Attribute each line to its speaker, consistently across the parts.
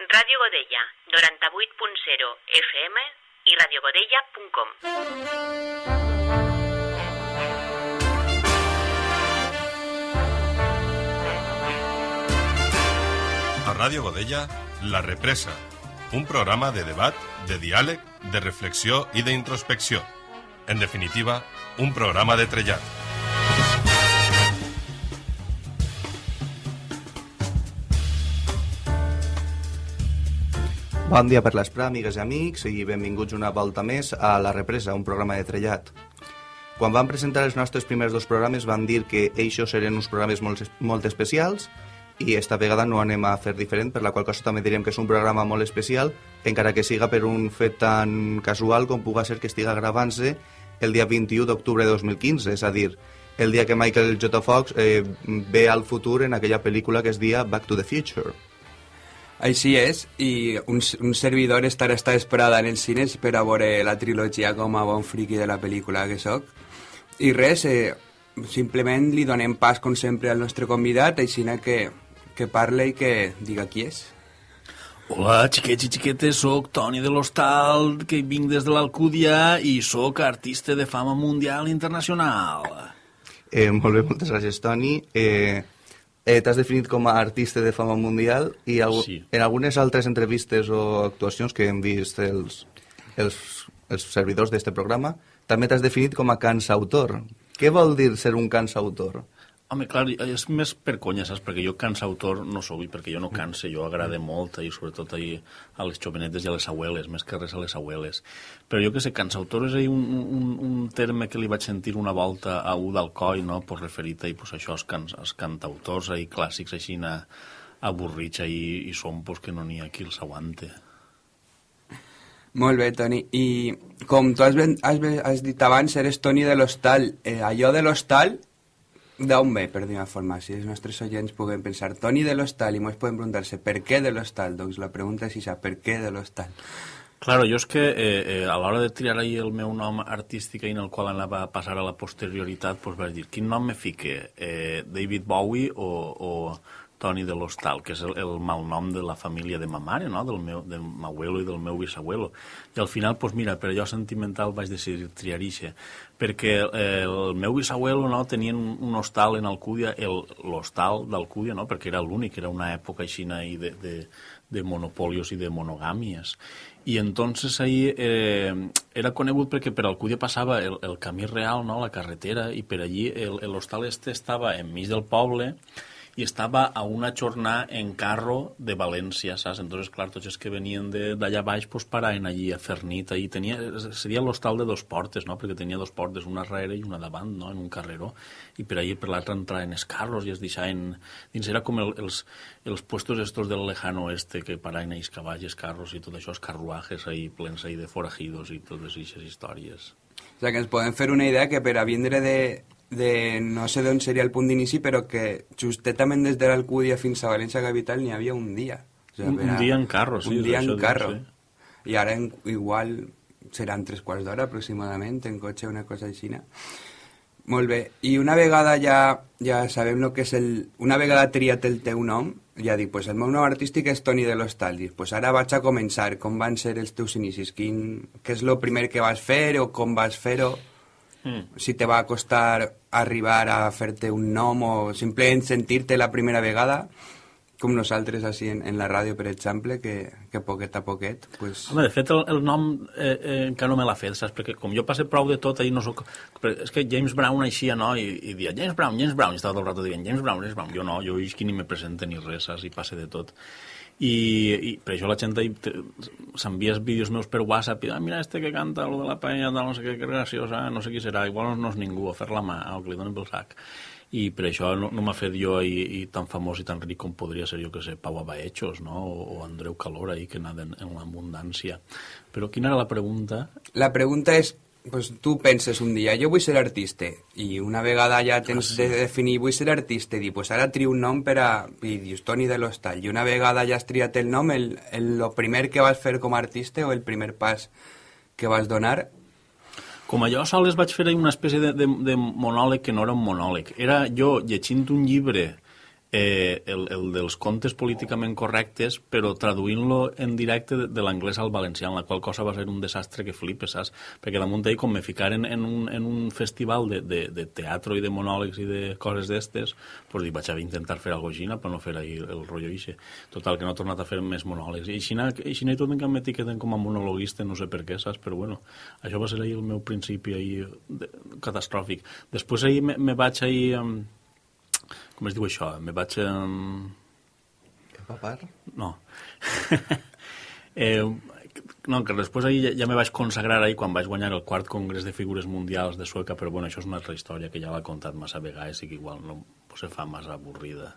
Speaker 1: Ràdio Godella, 98.0 FM i radiogodella.com.
Speaker 2: A Ràdio Godella, La Represa, un programa de debat, de diàleg, de reflexió i d'introspecció. En definitiva, un programa de trellat.
Speaker 3: Bon dia per l'esprà, amigues i amics, i benvinguts una volta més a La Represa, un programa de trellat. Quan vam presentar els nostres primers dos programes van dir que eixos serien uns programes molt, molt especials i esta vegada no anem a fer diferent, per la qual cosa també direm que és un programa molt especial, encara que siga per un fet tan casual com puga ser que estiga gravant-se el dia 21 d'octubre de 2015, és a dir, el dia que Michael J. Fox eh, ve al futur en aquella pel·lícula que es dia Back to the Future.
Speaker 4: Així és, i un, un servidor estarà està esperada en els cines per a veure la trilogia com a bon friqui de la pel·lícula que sóc. I res, eh, simplement li donem pas, com sempre, al nostre convidat, així que, que parle i que diga qui és.
Speaker 5: Hola, xiquets i xiquetes, sóc Toni de l'Hostal, que vinc des de l'Alcúdia i sóc artista de fama mundial internacional.
Speaker 3: Eh, molt bé, moltes gràcies, Toni. Eh, eh, T'has definit com a artista de fama mundial i algu
Speaker 5: Sí.
Speaker 3: en algunes altres entrevistes o actuacions que hem vist els, els, els servidors d'este programa també t'has definit com a cansautor. Què vol dir ser un cansautor?
Speaker 5: Home, clar, és més per conya, saps? Perquè jo cansautor no sóc, i perquè jo no canse, jo agrade molt, i sobretot ahir a les jovenetes i a les abueles, més que res a les abueles. Però jo que sé, cansautor és ahir un, un, un terme que li vaig sentir una volta a un d'Alcoi, no?, pues referit a pues, això, els, can, els cantautors ahir clàssics així a, avorrits ahir, i són pues, que no n'hi ha qui els aguante.
Speaker 4: Molt bé, Toni. I com tu has, ben, has, ben- has dit abans, eres Toni de l'Hostal. Eh, allò de l'Hostal, d'on ve, per dir una forma? Si els nostres oients puguen pensar Toni de l'Hostal i ens poden preguntar-se per què de l'Hostal? Doncs la pregunta és això, per què de l'Hostal?
Speaker 5: Claro, jo és que eh, eh, a l'hora de triar ahir el meu nom artístic i en el qual anava a passar a la posterioritat, doncs vaig dir, quin nom me fique? Eh, David Bowie o, o Toni de l'Hostal, que és el, el malnom de la família de ma mare, no? del meu del abuelo i del meu bisabuelo. I al final, doncs mira, per allò sentimental vaig decidir triar ixe, perquè eh, el meu bisabuelo no, tenien un, hostal en Alcúdia, el- l'hostal d'Alcúdia, no? perquè era l'únic, era una època així ahí de, de, de monopolios i de monogàmies. I entonces ahí eh, era conegut perquè per Alcúdia passava el, el camí real, no? la carretera, i per allí el- el hostal este estava enmig del poble i estava a una jornada en carro de València, saps? Entonces, clar, tots els que venien d'allà baix pues, paraven allí a fer nit. Allí tenia, seria l'hostal de dos portes, no? perquè tenia dos portes, una darrere i una davant, no? en un carreró, i per allí per l'altre entraven els carros i es deixaven... Dins era com el, els, els puestos estos del lejano oeste que paraven ells cavalls, carros i tot això, els carruajes ahí plens ahí de forajidos i totes aquestes històries.
Speaker 4: O sigui, que ens podem fer una idea que per a vindre de, de no sé d'on seria el punt d'inici, però que justetament des de l'Alcúdia fins a València capital n'hi havia un dia. O sigui,
Speaker 5: Un-
Speaker 4: per
Speaker 5: un dia en carro, sí,
Speaker 4: Un dia en carro.
Speaker 5: sí.
Speaker 4: I ara en, igual seran tres quarts d'hora aproximadament, en cotxe, una cosa així. Molt bé. I una vegada ja, ja sabem el que és el... Una vegada triat el teu nom, ja dic, pues el meu nom artístic és Toni de l'Hostal. Dic, pues ara vaig a començar. Com van ser els teus inicis? Quin, què és el primer que vas fer o com vas fer-ho?
Speaker 5: Mm.
Speaker 4: Si te va costar arribar a fer-te un nom o simplement sentir-te la primera vegada, com nosaltres així en, en la ràdio, per exemple, que, que poquet a poquet, pues...
Speaker 5: Home, de fet, el, el nom eh, eh, encara no me l'ha fet, saps? Perquè com jo passe prou de tot, ahir no soc... És que James Brown aixia, no? I, i dia, James Brown, James Brown, i estava tot el rato dient, James Brown, James Brown. Jo no, jo és que ni me presente ni res, saps? I passe de tot. I, i per això la gent s'envies vídeos meus per WhatsApp i ah, mira este que canta lo de la tal, no sé què, que graciosa, no sé qui serà, igual no, no és ningú, a fer la mà, o que li donen pel sac. I per això no, no m'ha fet jo i, i tan famós i tan ric com podria ser, jo que sé, Pau Abaechos, no? O, o Andreu Calora, ahí, que naden en l'abundància. Però quina era la pregunta?
Speaker 4: La pregunta és, pues, tu penses un dia, jo vull ser artista, i una vegada ja tens de definir, vull ser artista, i dir, pues ara trio un nom per a... i dius Toni de l'Hostal, i una vegada ja has triat el nom, el, el, lo primer que vas fer com a artista o el primer pas que vas donar,
Speaker 5: Com a jo sols vaig fer una espècie de, de, de monòleg que no era un monòleg. Era jo llegint un llibre eh, el, el dels contes políticament correctes, però traduint-lo en directe de, de l'anglès al valencià, en la qual cosa va ser un desastre que flipes, saps? Perquè damunt d'ell, com me ficaren en un, en un festival de, de, de teatre i de monòlegs i de coses d'estes, pues dic, vaig a intentar fer alguna cosa per no fer ahir el rotllo ixe. Total, que no he tornat a fer més monòlegs. I així i tot encara m'etiqueten com a monologuista, no sé per què, saps? Però bueno, això va ser ahir el meu principi ahir de, catastròfic. Després ahir me, me vaig ahir... Um, com es diu això? Me vaig... Um...
Speaker 3: Empapar?
Speaker 5: No. eh, no, que després ahir ja, ja me vaig consagrar ahir quan vaig guanyar el quart congrés de figures mundials de Sueca, però bueno, això és una altra història que ja l'ha contat massa vegades i que igual no pues, se fa massa avorrida.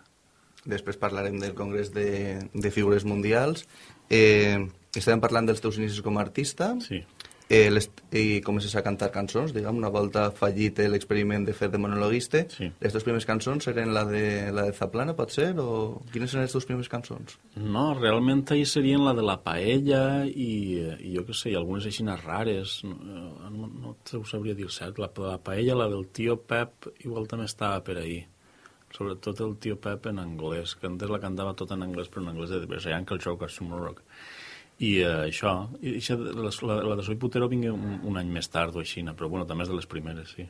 Speaker 3: Després parlarem del congrés de, de figures mundials. Eh, estàvem parlant dels teus inicis com a artista.
Speaker 5: Sí
Speaker 3: eh, les, i comences a cantar cançons, diguem, una volta fallit l'experiment de fer de monologuista.
Speaker 5: Sí.
Speaker 3: Les teves primeres cançons eren la de, la de Zaplana, pot ser? O quines eren les teves primeres cançons?
Speaker 5: No, realment ahir serien la de la paella i, i jo què sé, i algunes així rares. No, no, no te ho sabria dir cert. La, la paella, la del tio Pep, igual també estava per ahir. Sobretot el tio Pep en anglès, que antes la cantava tot en anglès, però en anglès de Uncle Joe Consumer Rock. I uh, això, i això la, la, la de Soy Putero vingué un, un any més tard o així, però bueno, també és de les primeres, sí.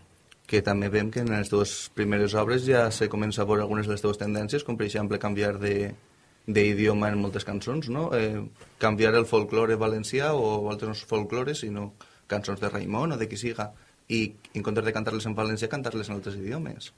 Speaker 3: Que també veiem que en les teves primeres obres ja se comença a veure algunes de les teves tendències, com per exemple canviar de d'idioma en moltes cançons, no? Eh, canviar el folklore valencià o altres folklores, sinó cançons de Raimon o de qui siga, i en comptes de cantar-les en valencià, cantar-les en altres idiomes.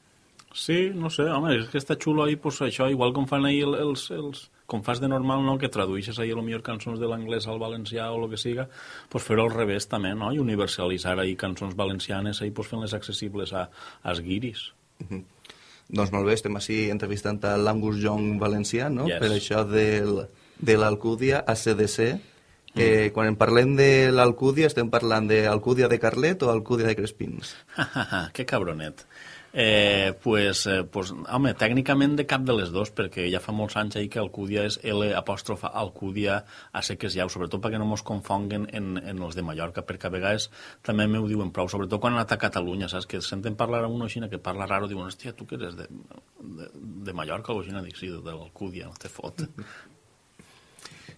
Speaker 5: Sí, no sé, home, és que està xulo ahir, pues, això, igual com fan ahir els, els, com fas de normal, no?, que tradueixes ahir, millor cançons de l'anglès al valencià o el que siga, pues fer-ho al revés també, no?, i universalitzar ahir cançons valencianes, ahir pues fent-les accessibles a, als guiris.
Speaker 3: Uh -huh. Doncs molt bé, estem així entrevistant a l'Angus Young valencià, no?,
Speaker 5: Yes.
Speaker 3: per això del, de l'Alcúdia a CDC. Eh, quan en parlem de l'Alcúdia, estem parlant d'Alcúdia de Carlet o Alcúdia de Crespins?
Speaker 5: que cabronet. Eh, pues, eh, pues, home, tècnicament de cap de les dos, perquè ja fa molts anys ahir que Alcúdia és L apòstrofa Alcúdia a seques jau, sobretot perquè no mos confonguen en, en els de Mallorca, perquè a vegades també m'ho diuen prou, sobretot quan han anat a Catalunya, saps? Que senten parlar a una xina que parla raro, diuen, hòstia, tu que eres de, de, de Mallorca o xina? Dic, sí, de l'Alcúdia, no te fot.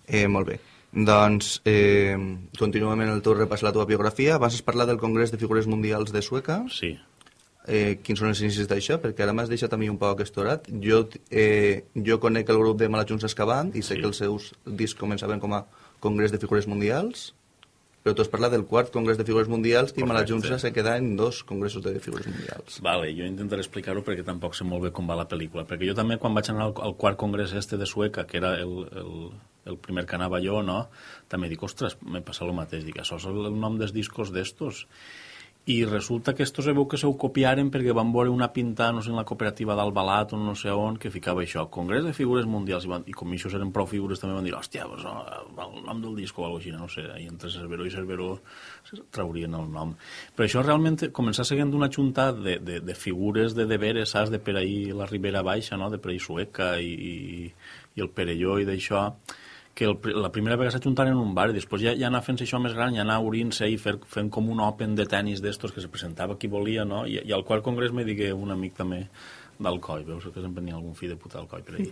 Speaker 3: Eh, molt bé. Doncs eh, continuem en el teu repàs la teva biografia. Vas parlar del Congrés de Figures Mundials de Sueca.
Speaker 5: Sí.
Speaker 3: Eh, quins són els inicis d'això? Perquè ara m'has deixat a mi un poc estorat. Jo, eh, jo conec el grup de Malajunts Escavant i sé
Speaker 5: Sí.
Speaker 3: que els seus discs començaven com a Congrés de Figures Mundials, però tu has parlat del quart Congrés de Figures Mundials i
Speaker 5: Correcte.
Speaker 3: Malajunts se queda en dos congressos de Figures Mundials.
Speaker 5: Vale, jo intentaré explicar-ho perquè tampoc sé molt bé com va la pel·lícula. Perquè jo també, quan vaig anar al, al quart congrés este de Sueca, que era el, el, el primer que anava jo, no? també dic, ostres, me passa el mateix. Dic, això és el, el nom dels discos d'estos. I resulta que estos se veu que se ho copiaren perquè van veure una pinta, no sé, en la cooperativa d'Albalat o no sé on, que ficava això, Congrés de Figures Mundials, i, van, i com això eren prou figures també van dir, hòstia, pues, el nom del disco o alguna cosa així, no sé, i entre Cerveró i Cerveró traurien el nom. Però això realment començar seguint una junta de, de, de figures de deberes, saps, de per ahir la Ribera Baixa, no?, de per ahir Sueca i, i, i el Perelló i d'això, que el, la primera vegada s'ajuntaren en un bar i després ja, ja anar fent això més gran, ja anar obrint-se i fer, fent com un open de tennis d'estos que se presentava qui volia, no? I, i al qual congrés me digué un amic també d'Alcoi, veus que sempre n'hi ha algun fill de puta d'Alcoi per ahí.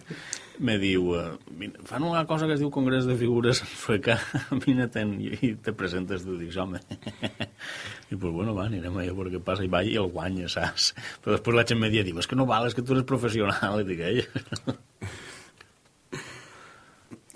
Speaker 5: Me diu, eh, vine, fan una cosa que es diu Congrés de Figures en sueca, vine-te'n i, i te presentes tu, dius, home. I pues bueno, va, anirem allà a veure què passa, i va i el guanya, saps? Però després la gent me diu, és que no val, és que tu eres professional, i dic, ell.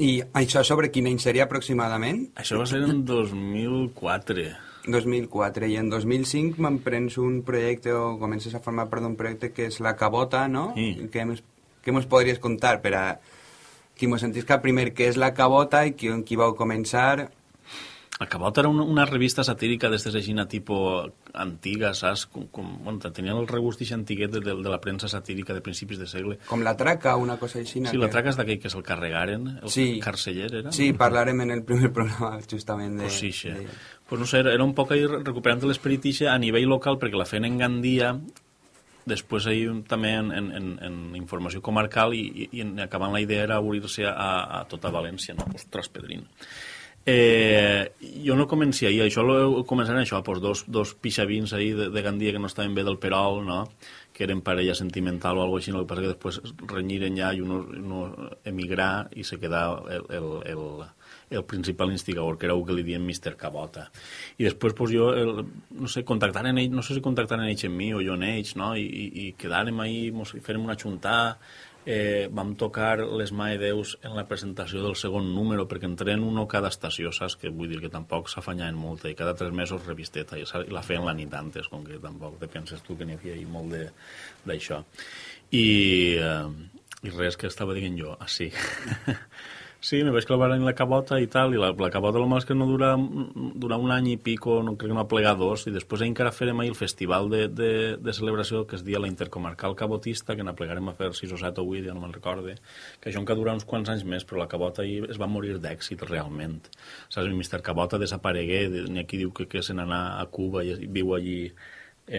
Speaker 4: I això sobre quin any seria aproximadament?
Speaker 5: Això va ser en 2004.
Speaker 4: 2004 i en 2005 m'emprens un projecte o comences a formar part d'un projecte que és La Cabota, no?
Speaker 5: Sí.
Speaker 4: Què mos, què mos podries contar per a qui mos sentisca primer què és La Cabota i qui, qui vau començar?
Speaker 5: El Cabot era una, una revista satírica d'estes així, tipo antiga, saps? Com, com, bueno, tenien el regust ix antiguet de, de, de la premsa satírica de principis de segle.
Speaker 4: Com La Traca, una cosa així?
Speaker 5: Sí, la traca és d'aquell que se'l carregaren, el
Speaker 4: Sí.
Speaker 5: carceller era?
Speaker 4: Sí, parlarem en el primer programa justament de...
Speaker 5: Pues sí, sí.
Speaker 4: de-
Speaker 5: Pues no sé, era, un poc ahí recuperant l'esperit a nivell local perquè la feien en Gandia, després ahir també en, en, en, informació comarcal i, i, i acabant la idea era obrir-se a, a tota València, no? Ostres, Pedrín. Eh, jo no comencia ahir, això lo començarem això, pues dos, dos pixavins ahir de, de Gandia que no estaven bé del Perol, no? que eren parella sentimental o algo així, no? el que passa que després renyiren ja i uno, uno emigrà i se quedà el, el, el, el principal instigador, que era el que li diem Mr. Cabota. I després pues, jo, el, no sé, contactaren ells, no sé si contactaren ells amb mi o jo en ells, no? I, i, i quedàrem ahir, mos fèrem una xuntada, eh, vam tocar les Mae Deus en la presentació del segon número, perquè en tren uno cada estació, saps? Que vull dir que tampoc s'afanyaven molt, i cada tres mesos revisteta, i la feien la nit antes, com que tampoc te penses tu que n'hi havia molt d'això. I, eh, I res que estava dient jo, ah, sí. Sí, me vaig clavar en la cabota i tal, i la, la cabota el mal que no dura, dura un any i pico, no crec que no ha plegat dos, i després encara farem ahir el festival de, de, de celebració que es dia la Intercomarcal Cabotista, que n'aplegarem a fer 6 o 7 o 8, ja no me'n recorde, que això encara dura uns quants anys més, però la cabota ahir es va morir d'èxit realment. Saps, el Mr. Cabota desaparegué, n'hi ha qui diu que, que se n'anà a Cuba i viu allí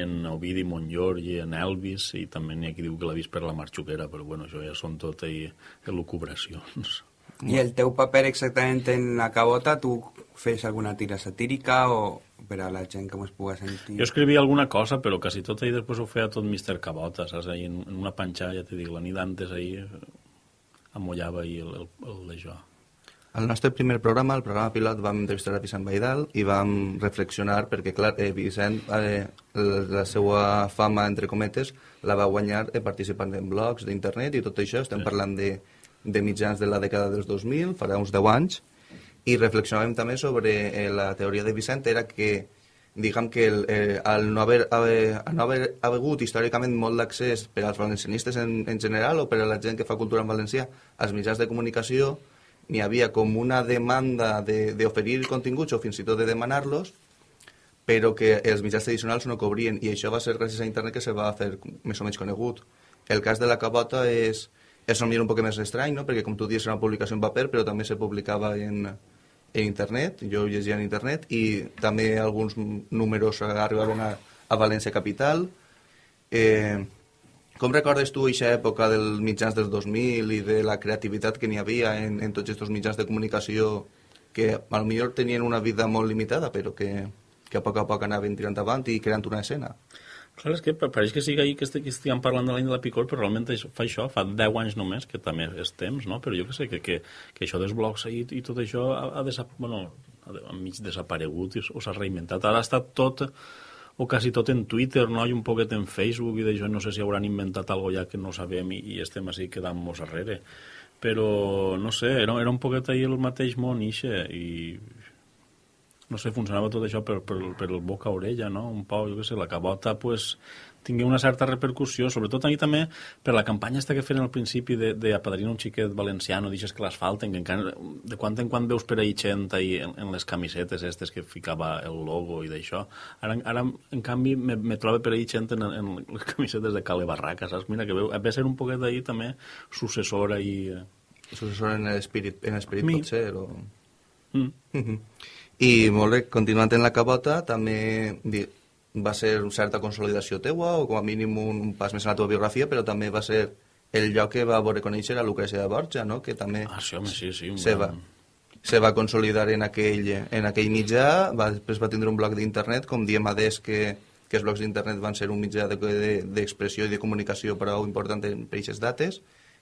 Speaker 5: en Ovidi Montllor i en Elvis, i també n'hi ha qui diu que l'ha vist per la Marxuquera, però bueno, això ja són tot ahir elucubracions.
Speaker 4: I el teu paper exactament en la cabota, tu fes alguna tira satírica o per a la gent que mos pugui sentir?
Speaker 5: Jo escrivia alguna cosa, però quasi tot ahir després ho feia tot Mr. Cabota, saps? Ahí en, en una panxa, ja t'he dit, la nit antes ahir amollava ahir el, el, el d'això.
Speaker 3: Al nostre primer programa, el programa pilot, vam entrevistar a Vicent Baidal i vam reflexionar perquè, clar, eh, Vicent, eh, la seva fama, entre cometes, la va guanyar eh, participant en blogs d'internet i tot això. Estem sí. parlant de de mitjans de la dècada dels 2000, farà uns 10 anys, i reflexionàvem també sobre eh, la teoria de Vicent, era que diguem que el, eh, al no haver, haver, no haver hagut històricament molt d'accés per als valencianistes en, en general o per a la gent que fa cultura en valencià als mitjans de comunicació, n'hi havia com una demanda d'oferir de, continguts o fins i tot de demanar-los, però que els mitjans tradicionals no cobrien, i això va ser gràcies a internet que se va fer més o menys conegut. El cas de la cabota és és un un poc més estrany, no? perquè com tu dius era una publicació en paper, però també se publicava en, en internet, jo llegia en internet, i també alguns números arribaven a, a València Capital. Eh, com recordes tu aquesta època dels mitjans dels 2000 i de la creativitat que n'hi havia en, en tots aquests mitjans de comunicació que potser tenien una vida molt limitada, però que, que a poc a poc anaven tirant avant i creant una escena?
Speaker 5: Clar, és que pareix que sigui ahir que, que estiguem parlant de l'any de la Picor, però realment fa això, fa 10 anys només, que també és temps, no? Però jo que sé, que, que, que això dels blogs i, i tot això ha, ha, desap bueno, ha mig desaparegut i, s'ha reinventat. Ara estat tot o quasi tot en Twitter, no? I un poquet en Facebook i d'això no sé si hauran inventat algo ja que no sabem i, i estem així quedant-nos darrere. Però, no sé, era, era un poquet ahir el mateix món, ixe, i no sé, funcionava tot això per, per, per el boca a orella, no? Un poc, jo què sé, la cabota, pues, tingué una certa repercussió, sobretot ahir també per la campanya esta que feien al principi de, de apadrinar un xiquet valenciano, deixes que les falten, que encara, de quan en quan veus per ahir gent ahir en, en les camisetes estes que ficava el logo i d'això. Ara, ara, en canvi, me, me trobo per ahir gent en, en les camisetes de Cale Barraca, saps? Mira, que veu, ve ser un poquet d'ahir també successora i...
Speaker 3: Successora en l'esperit, en l'esperit potser, o... Mm. I molt bé, continuant en la cabota, també va ser una certa consolidació teua, o com a mínim un, pas més en la teva biografia, però també va ser el lloc que va veure conèixer a Lucrecia de Borja, no? que també
Speaker 5: ah, sí, home, sí, sí,
Speaker 3: se, va, se va consolidar en aquell, en aquell mitjà, va, després va tindre un blog d'internet, com diem a des que, que els blocs d'internet van ser un mitjà d'expressió de, de, i de comunicació prou important en aquestes dates,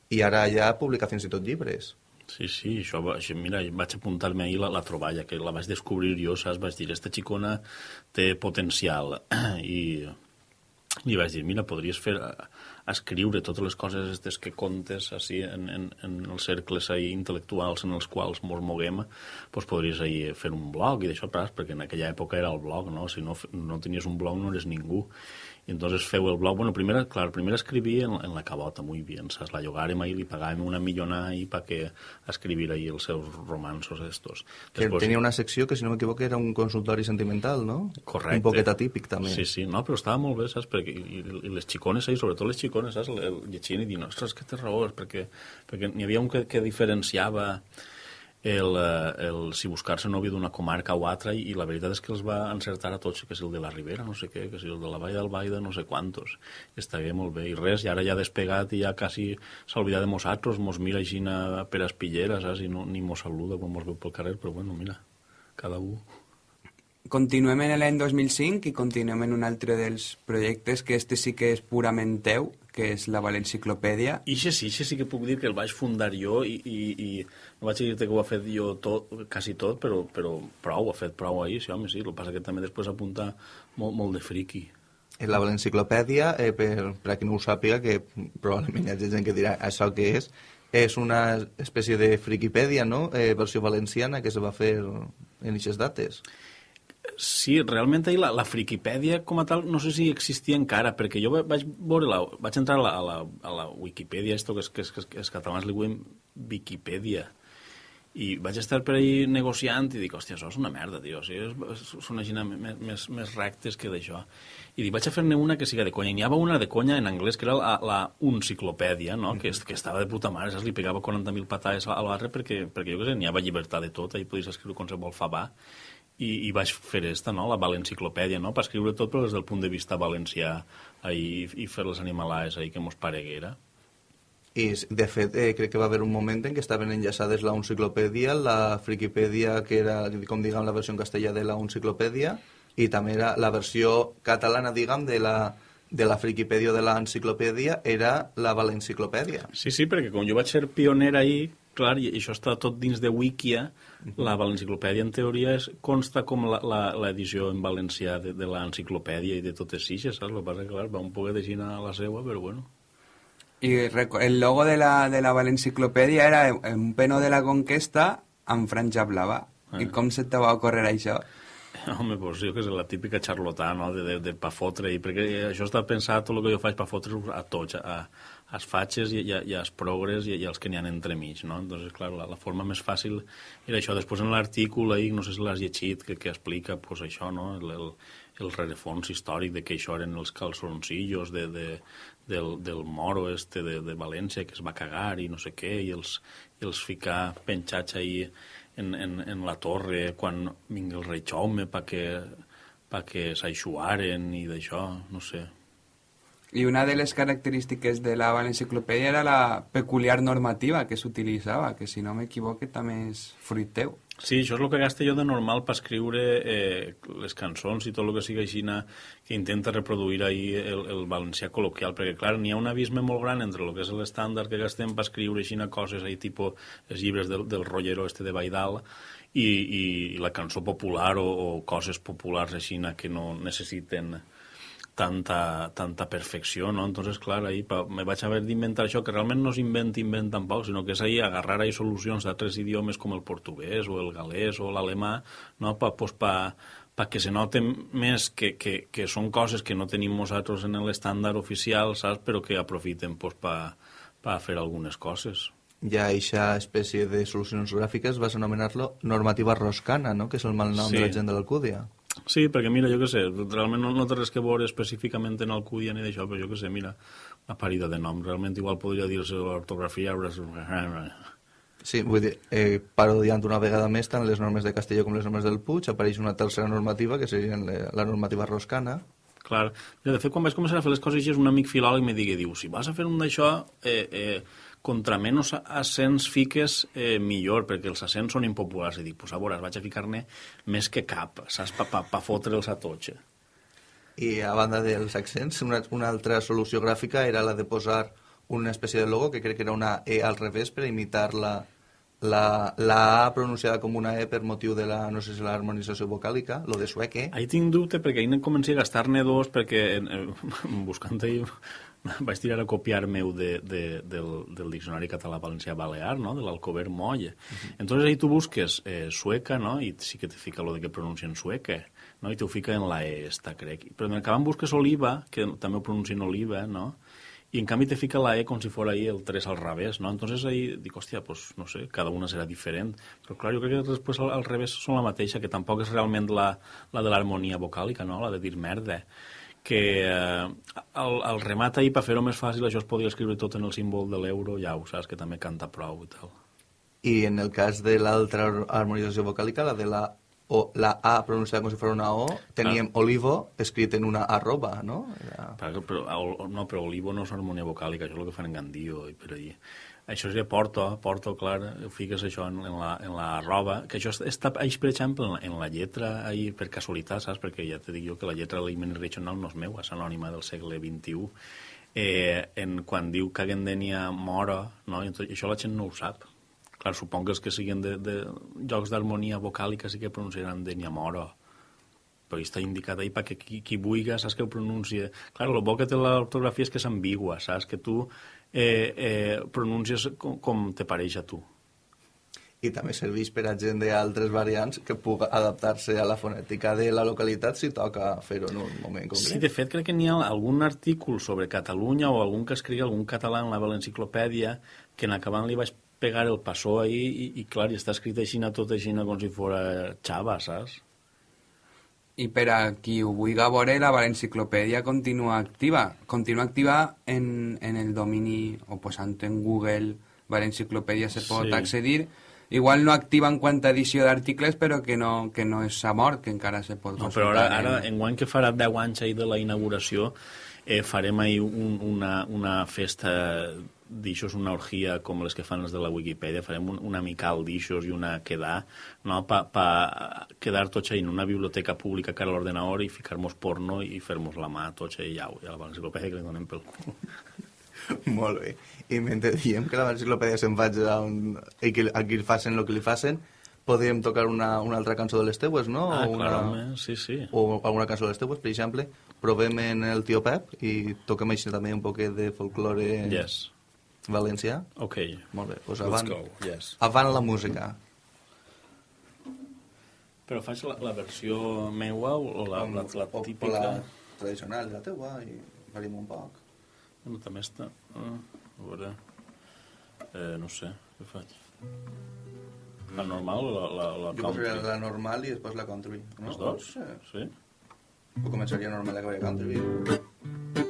Speaker 3: i ara ja publica fins i tot llibres.
Speaker 5: Sí, sí, això, això mira, vaig apuntar-me ahir la, la troballa, que la vaig descobrir jo, saps? Vaig dir, esta xicona té potencial. I li vaig dir, mira, podries fer escriure totes les coses aquestes que contes així, en, en, en els cercles ahí, intel·lectuals en els quals ens moguem, doncs podries ahir fer un blog i d'això, perquè en aquella època era el blog, no? Si no, no tenies un blog no eres ningú. Y entonces feu el blog, bueno, primero, claro, primero escribí en, en la cabota, muy bien, ¿sabes? La llogàrem ahí, li pagàvem una millona ahí para que escribir ahí els seus romansos estos.
Speaker 3: Que Después, tenia una secció que, si no m'equivoco, era un consultori sentimental, no?
Speaker 5: Correcte.
Speaker 3: Un poquet atípic, també.
Speaker 5: Sí, sí, no, però estava molt bé, saps? Perquè, i, i les xicones ahí, sobretot les xicones, saps? Llegint i dient, ostres, que té raó, perquè, perquè n'hi havia un que, que diferenciava el, eh, el, si buscar-se novio d'una comarca o altra i, i la veritat és que els va encertar a tots, que és el de la Ribera, no sé què, que és el de la Vall del Baida, no sé quantos. I estaria molt bé. I res, i ara ja despegat i ja quasi s'ha oblidat de nosaltres, mos mira així per espillera, saps? I no, ni mos saluda quan mos veu pel carrer, però bueno, mira, cada un...
Speaker 4: Continuem en l'any 2005 i continuem en un altre dels projectes que este sí que és purament teu, que és la Valenciclopèdia.
Speaker 5: Ixe sí, ixe sí que puc dir que el vaig fundar jo i, i, i no vaig dir-te que ho ha fet jo tot, quasi tot, però, però prou, ha fet prou ahir, sí, home, sí. El que passa que també després apunta molt, molt de friqui.
Speaker 3: En la Valenciclopèdia, eh, per, per a qui no ho sàpiga, que probablement hi ha gent que dirà això què és, és una espècie de friquipèdia, no?, eh, versió valenciana que se va fer en aquestes dates.
Speaker 5: Sí, realment ahir la, la Friquipèdia com a tal no sé si existia encara, perquè jo vaig veure la, vaig entrar a la, a la, a la Wikipedia, esto que, és, que, és, que els catalans li diuen Wikipedia, i vaig estar per ahir negociant i dic, hòstia, això és una merda, tio. O sigui, són així més, més, més rectes que d'això. I dic, vaig a fer-ne una que siga de conya. I n'hi havia una de conya en anglès, que era la, la enciclopèdia, no? Mm -hmm. que, que estava de puta mare, saps? Li pegava 40.000 patades a l'altre perquè, perquè jo què sé, n'hi havia llibertat de tot, ahí podies escriure qualsevol favà i, i vaig fer esta, no? la valenciclopèdia, no? per escriure tot però des del punt de vista valencià i, i fer les animalades ahí que mos pareguera.
Speaker 3: I, de fet, eh, crec que va haver un moment en què estaven enllaçades la enciclopèdia, la friquipèdia, que era, com diguem, la versió en castellà de la enciclopèdia, i també era la versió catalana, diguem, de la, de la friquipèdia de l'enciclopèdia era la valenciclopèdia.
Speaker 5: Sí, sí, perquè com jo vaig ser pioner ahir, clar, i això està tot dins de Wikia, la Valenciclopèdia en teoria és, consta com l'edició en valencià de, de l'enciclopèdia i de totes ixes, saps? El que passa que, clar, va un poc de a la seva, però bueno.
Speaker 4: I el logo de la, de la Valenciclopèdia era un peno de la conquesta amb franja blava. Ah. I com se te va ocórrer això?
Speaker 5: Home, pues jo que sé, la típica xarlotà, no?, de, de, de pa fotre, i perquè això està pensat, tot el que jo faig pa fotre a tots, a, als fatxes i, i, i als progres i, i als que n'hi ha entremig, no? Entonces, clar, la, la forma més fàcil era això. Després en l'artícul, ahí, no sé si l'has llegit, que, que explica pues, això, no? El, el, el rerefons històric de que això eren els calçoncillos de, de, del, del moro este de, de València que es va cagar i no sé què, i els, i els ficar penjats ahí en, en, en la torre quan vingui el rei Jaume perquè pa que s'aixuaren i d'això, no sé.
Speaker 4: Y una de las características de la Valenciclopèdia era la peculiar normativa que s'utilitzava, que si no m'equivoque també és fruit teu.
Speaker 5: Sí, això és el que gasto jo de normal per escriure eh, les cançons i tot el que sigui així que intenta reproduir ahí el, el valencià col·loquial, perquè clar, n'hi ha un abisme molt gran entre el que és l'estàndard que gastem per escriure així coses ahí tipus els llibres del, del rotllero este de Baidal i, i, i la cançó popular o, o coses populars així que no necessiten tanta, tanta perfecció, ¿no? Entonces, clar, ahí me vaig haver d'inventar això, que realment no s'invent, invent tampoc, sinó que és ahí agarrar ahí solucions d'altres idiomes com el portuguès o el galès o l'alemà, no? Pa, pues, pa, pa que se noten més que, que, que són coses que no tenim nosaltres en l'estàndard oficial, saps? Però que aprofiten pues, pa, pa fer algunes coses.
Speaker 3: Ja aquesta espècie de solucions gràfiques vas anomenar-lo normativa roscana, no? que és el mal nom sí. de la gent de l'Alcúdia.
Speaker 5: Sí, perquè mira, jo què sé, realment no, no té res que veure específicament en el Alcúdia ni d'això, però jo què sé, mira, una parida de nom. Realment igual podria dir-se l'ortografia...
Speaker 3: Sí, vull dir, eh, parodiant una vegada més tant les normes de Castelló com les normes del Puig, apareix una tercera normativa, que seria la normativa roscana.
Speaker 5: Clar. De fet, quan vaig començar a fer les coses, un amic filòleg me digui, diu, si vas a fer un d'això, eh, eh, contra menys accents fiques, eh, millor, perquè els accents són impopulars. I dic, pues a veure, vaig a ficar-ne més que cap, saps, pa, pa, pa fotre'ls a tots.
Speaker 3: I a banda dels accents, una, una altra solució gràfica era la de posar una espècie de logo, que crec que era una E al revés, per imitar la, la, la A pronunciada com una E per motiu de la, no sé si l'harmonització vocàlica, lo de sueque.
Speaker 5: Ahí tinc dubte perquè ahir comencé a gastar-ne dos perquè eh, buscant ahir vaig tirar a copiar meu de, de, del, del diccionari català-valencià balear, no? de l'Alcover Moll. Uh -huh. Entonces ahí tu busques eh, sueca, no? i sí que te fica lo de que pronuncien sueca, no? i te ho fica en la E esta, crec. Però en acabant busques oliva, que també ho pronuncien oliva, no? i en canvi te fica la E com si fos ahí el 3 al revés, ¿no? Entonces ahí dic, hòstia, pues no sé, cada una serà diferent. Però clar, jo crec que després al, al revés són la mateixa, que tampoc és realment la, la de l'harmonia vocàlica, no? La de dir merda que eh, el, el remat ahir, per fer-ho més fàcil, això es podia escriure tot en el símbol de l'euro, ja ho saps, que també canta prou i tal.
Speaker 3: i en el cas de l'altra harmonització vocàlica, la de la o la A pronunciada com si fos una O, teníem ah. olivo escrit en una arroba, no? Era...
Speaker 5: Però, però, no, però olivo no és harmonia vocàlica, això és el que fan en Gandio i per allà. Això seria porto, porto, clar, ho fiques això en, en, la, en la roba, que això està,eix, per exemple, en en la lletra, ahí, per casualitat, saps? Perquè ja te dic jo que la lletra de l'Imen Regional no és meu, és anònima del segle XXI, eh, en, quan diu que Gendenia mora, no? I tot, això la gent no ho sap, Clar, supong que els que siguin de, de jocs d'harmonia vocàlica sí que pronunciaran de Nyamoro, però està indicat ahí perquè qui, qui vulgui, saps que ho pronuncia... Clar, el bo que té l'ortografia és que és ambigua, saps? Que tu eh, eh, pronuncies com, com te pareix a tu.
Speaker 3: I també serveix per a gent d'altres variants que pugui adaptar-se a la fonètica de la localitat si toca fer-ho en un moment concret.
Speaker 5: Sí, de fet, crec que n'hi ha algun artícul sobre Catalunya o algun que escrigui algun català en la Valenciclopèdia que en acabant li vaig pegar el passó ahí i, i clar, i està escrit així tot així com si fos xava, saps?
Speaker 4: I per a qui ho vulgui veure, la Valenciclopèdia continua activa. Continua activa en, en el domini, o posant en Google, Valenciclopèdia se pot sí. accedir. Igual no activa en quant a edició d'articles, però que no, que no és a mort, que encara se pot
Speaker 5: no, Però ara, ara en... en guany que farà 10 anys ahir de la inauguració, eh, farem ahir un, una, una festa d'ixos una orgia com les que fan els de la Wikipedia, farem un, una amical d'ixos i una quedar, no? pa, pa quedar tots en una biblioteca pública que a l'ordenador i ficar-nos porno i fer-nos la mà tots i ja, i a la enciclopèdia que li donem pel cul.
Speaker 3: Molt bé. I mentre diem que la enciclopèdia se'n faig a, un... a, qui, a qui facin el que li facin, podríem tocar una, una altra cançó de les teues, no?
Speaker 5: Ah,
Speaker 3: o una,
Speaker 5: clarament, sí, sí.
Speaker 3: O alguna cançó de les teues, per exemple. Provem en el tio Pep i toquem així també un poquet de folklore...
Speaker 5: Yes
Speaker 3: Valencià?
Speaker 5: Ok.
Speaker 3: Molt bé, doncs avant,
Speaker 5: Let's go, yes.
Speaker 3: avant la música.
Speaker 5: Però faig la, la versió meua o la, la, la, la típica?
Speaker 3: La tradicional, la teua, i varim un poc.
Speaker 5: Bueno, també està... Ah, a veure... Eh, no sé, què faig? La normal o la, la, la
Speaker 3: jo country? Jo la normal i després la country.
Speaker 5: No? Les dos? Sí. sí?
Speaker 3: O començaria normal i acabaria country.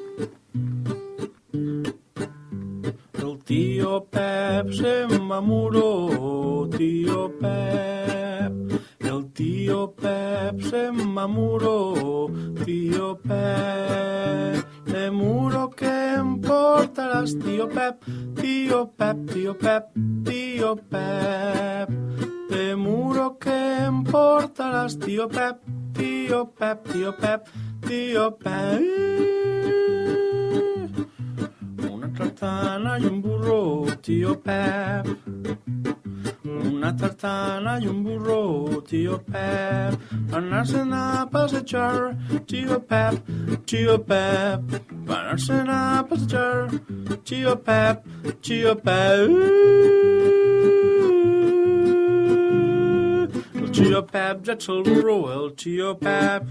Speaker 5: Pep se mamuró, tío Pep. El tío Pep se mamuró, tío Pep. De muro que importarás, tío Pep, tío Pep, tío Pep, tío Pep. De muro que importarás, tío Pep, tío Pep, tío Pep, tío Pep tartana y un burro, tío Pep. Una tartana y un burro, tío Pep. Ganarse a passejar, tío Pep, tío Pep. Ganarse a passejar, tío Pep, tío Pep. El tío Pep ja ets el burro, el tío Pep.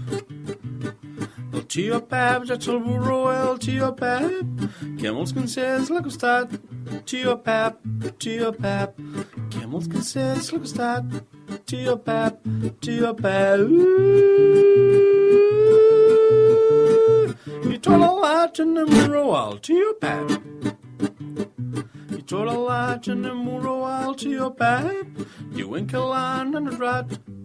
Speaker 5: El tio Pep ja ets el burro, el tio Pep, que molts consells l'ha costat. Tio Pep, tio Pep, que molts consells l'ha costat. Tio Pep, tio Pep. I tot el laig en el burro al tio Pep. I tot el laig en el burro al tio Pep. Diuen que l'han enredrat.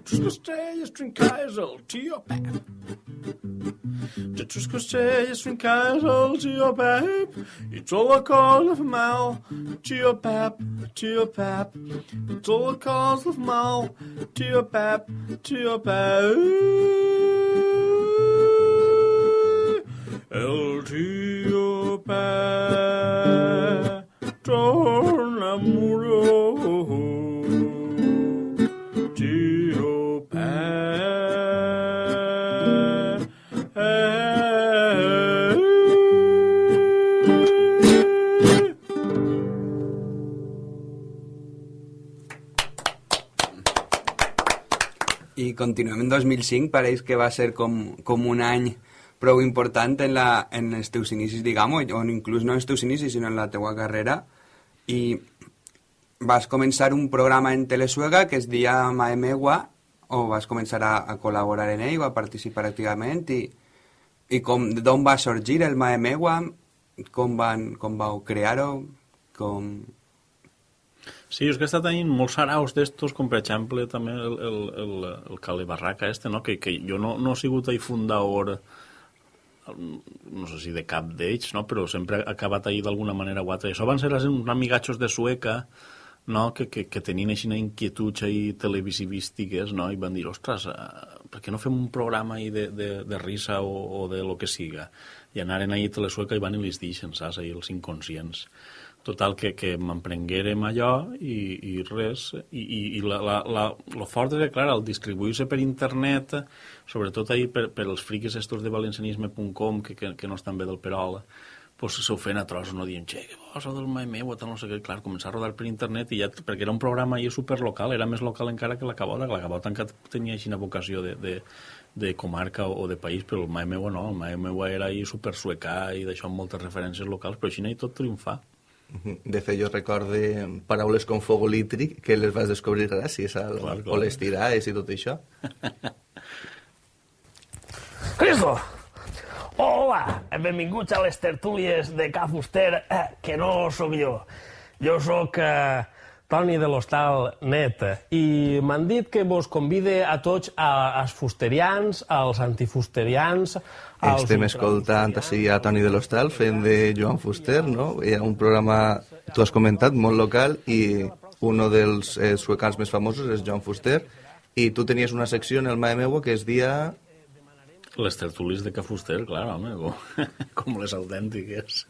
Speaker 5: al hospital, tio Pep, tio Pep. I l'han notat al hospital, tio Pep, tio Pep. Costeias, trincais, al tio Pep. De tus costeias, trincais, al tio Pep. E toda a causa of mal, tio Pep, tio Pep. E toda a causa of mal, tio Pep, tio Pep. El tio Pep torna muro.
Speaker 4: Continuem en 2005, pareix que va ser com, com un any prou important en, la, en els teus inicis, diguem o inclús no en els teus inicis, sinó en la teua carrera, i vas començar un programa en Telesuega que es dia Maemegua, o vas començar a, a col·laborar en ell, a participar activament, i, i com, d'on va sorgir el Maemegua, com, van, com vau crear-ho, com...
Speaker 5: Sí, és que està tenint molts saraus d'estos, com per exemple també el, el, el, el Cale Barraca este, no? que, que jo no, no he sigut ahí fundador no sé si de cap d'ells, no? però sempre ha acabat ahir d'alguna manera o altra. Això van ser uns amigatxos de Sueca no? que, que, que tenien així inquietuds ahí televisivístiques no? i van dir, ostres, eh, per què no fem un programa ahí de, de, de risa o, o de lo que siga? I anaren ahir a Telesueca i van i les deixen, saps, ahí els inconscients. Total, que, que m'emprenguérem allò i, i res. I, i, i la, la, la, lo fort que, clar, al distribuir-se per internet, sobretot ahir per, per els friquis estos de valencianisme.com, que, que, que no estan bé del Perol, pues s'ofèn a trossos, no dient, che, que bo, del mai meu, tal, no sé què, clar, començar a rodar per internet, i ja, perquè era un programa ahir superlocal, era més local encara que la Cabota, que la Cabota encara tenia així una vocació de, de, de comarca o, o de país, però el mai meu no, el mai meu era ahir super suecà i d'això amb moltes referències locals, però així hi tot triomfar.
Speaker 3: De fet, jo recorde paraules com fogolítric que les vas descobrir gràcies al, clar, clar. o les tirades i tot això.
Speaker 6: Cristo! Hola! Benvinguts a les tertúlies de Ca Fuster, eh, que no sóc jo. Jo sóc eh, Toni de l'Hostal Net i m'han dit que vos convide a tots als fusterians, als antifusterians,
Speaker 3: estem escoltant així a Toni de l'Hostal fent de Joan Fuster, no? Hi ha un programa, tu has comentat, molt local i un dels eh, suecans més famosos és Joan Fuster i tu tenies una secció en el Mae Meua que es dia...
Speaker 5: Les tertulis de Cafuster, clar, home, com les autèntiques.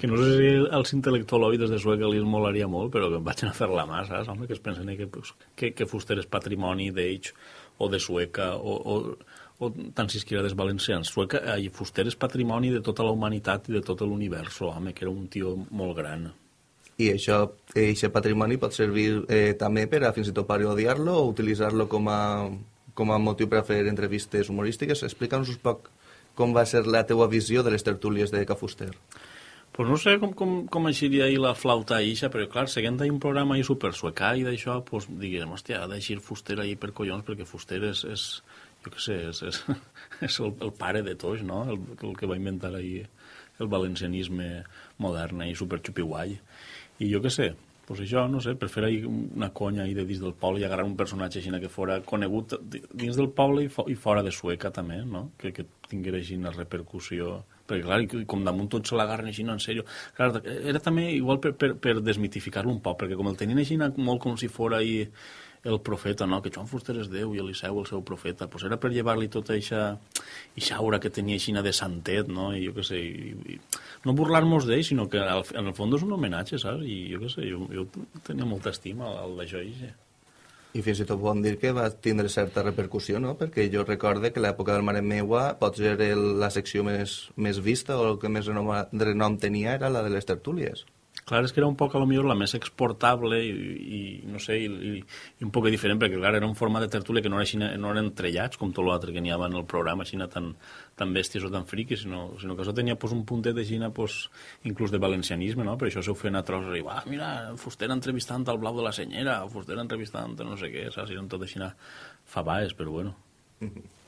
Speaker 5: Que no sé si als intel·lectualoides de Sueca li molaria molt, però que em vaig a fer la mà, saps? Home, que es pensen que, que, que Fuster és patrimoni d'ells o de Sueca o, o o tant si des valencians. Sueca, eh, Fuster és patrimoni de tota la humanitat i de tot l'univers, home, que era un tio molt gran.
Speaker 3: I això, aquest patrimoni pot servir eh, també per a fins i tot parodiar-lo o utilitzar-lo com, a, com a motiu per a fer entrevistes humorístiques. Explica'ns un poc com va ser la teua visió de les tertúlies de Cafuster.
Speaker 5: Pues no sé com, com, com eixiria ahir la flauta eixa, però clar, seguint ahir un programa ahir super suecà i d'això, pues, diguem, hòstia, ha d'eixir Fuster ahir per collons, perquè Fuster és, és, jo què sé, és, és, és el, el pare de tots, no? El, el que va inventar ahir el valencianisme modern i superxupiguai. I jo què sé, pues això, no sé, per fer ahir una conya ahir de dins del poble i agarrar un personatge així que fora conegut dins del poble i, fo i fora de Sueca també, no? Que, que tinguera així una repercussió perquè clar, com damunt tot se l'agarren així, no, en sèrio. Clar, era també igual per, per, per desmitificar-lo un poc, perquè com el tenien així molt com si fora ahir el profeta, no? que Joan Fuster és Déu i Eliseu el seu profeta, pues era per llevar-li tota eixa, eixa aura que tenia aixina de santet, no? I jo què sé, i, i, no burlar-nos d'ell, sinó que al, en el fons és un homenatge, saps? I jo què sé, jo, jo tenia molta estima al d'això eixe.
Speaker 3: I fins i tot podem dir que va tindre certa repercussió, no? Perquè jo recorde que l'època del Mare Meua pot ser el, la secció més, més vista o el que més renom, renom tenia era la de les tertúlies.
Speaker 5: Clar, és que era un poc, a lo millor, la més exportable i, i no sé, i, i un poc diferent, perquè, clar, era un format de tertúlia que no, era així, no eren trellats, com tot l'altre que n'hi havia en el programa, així tan, tan bèsties o tan friquis, sinó, sinó que això tenia pues, un puntet així, pues, inclús de valencianisme, no? Per això s'ho feien a trossos, i va, mira, Fuster entrevistant al Blau de la Senyera, Fuster entrevistant no sé què, saps? Eren tot així fabaes, però bueno. Mm -hmm.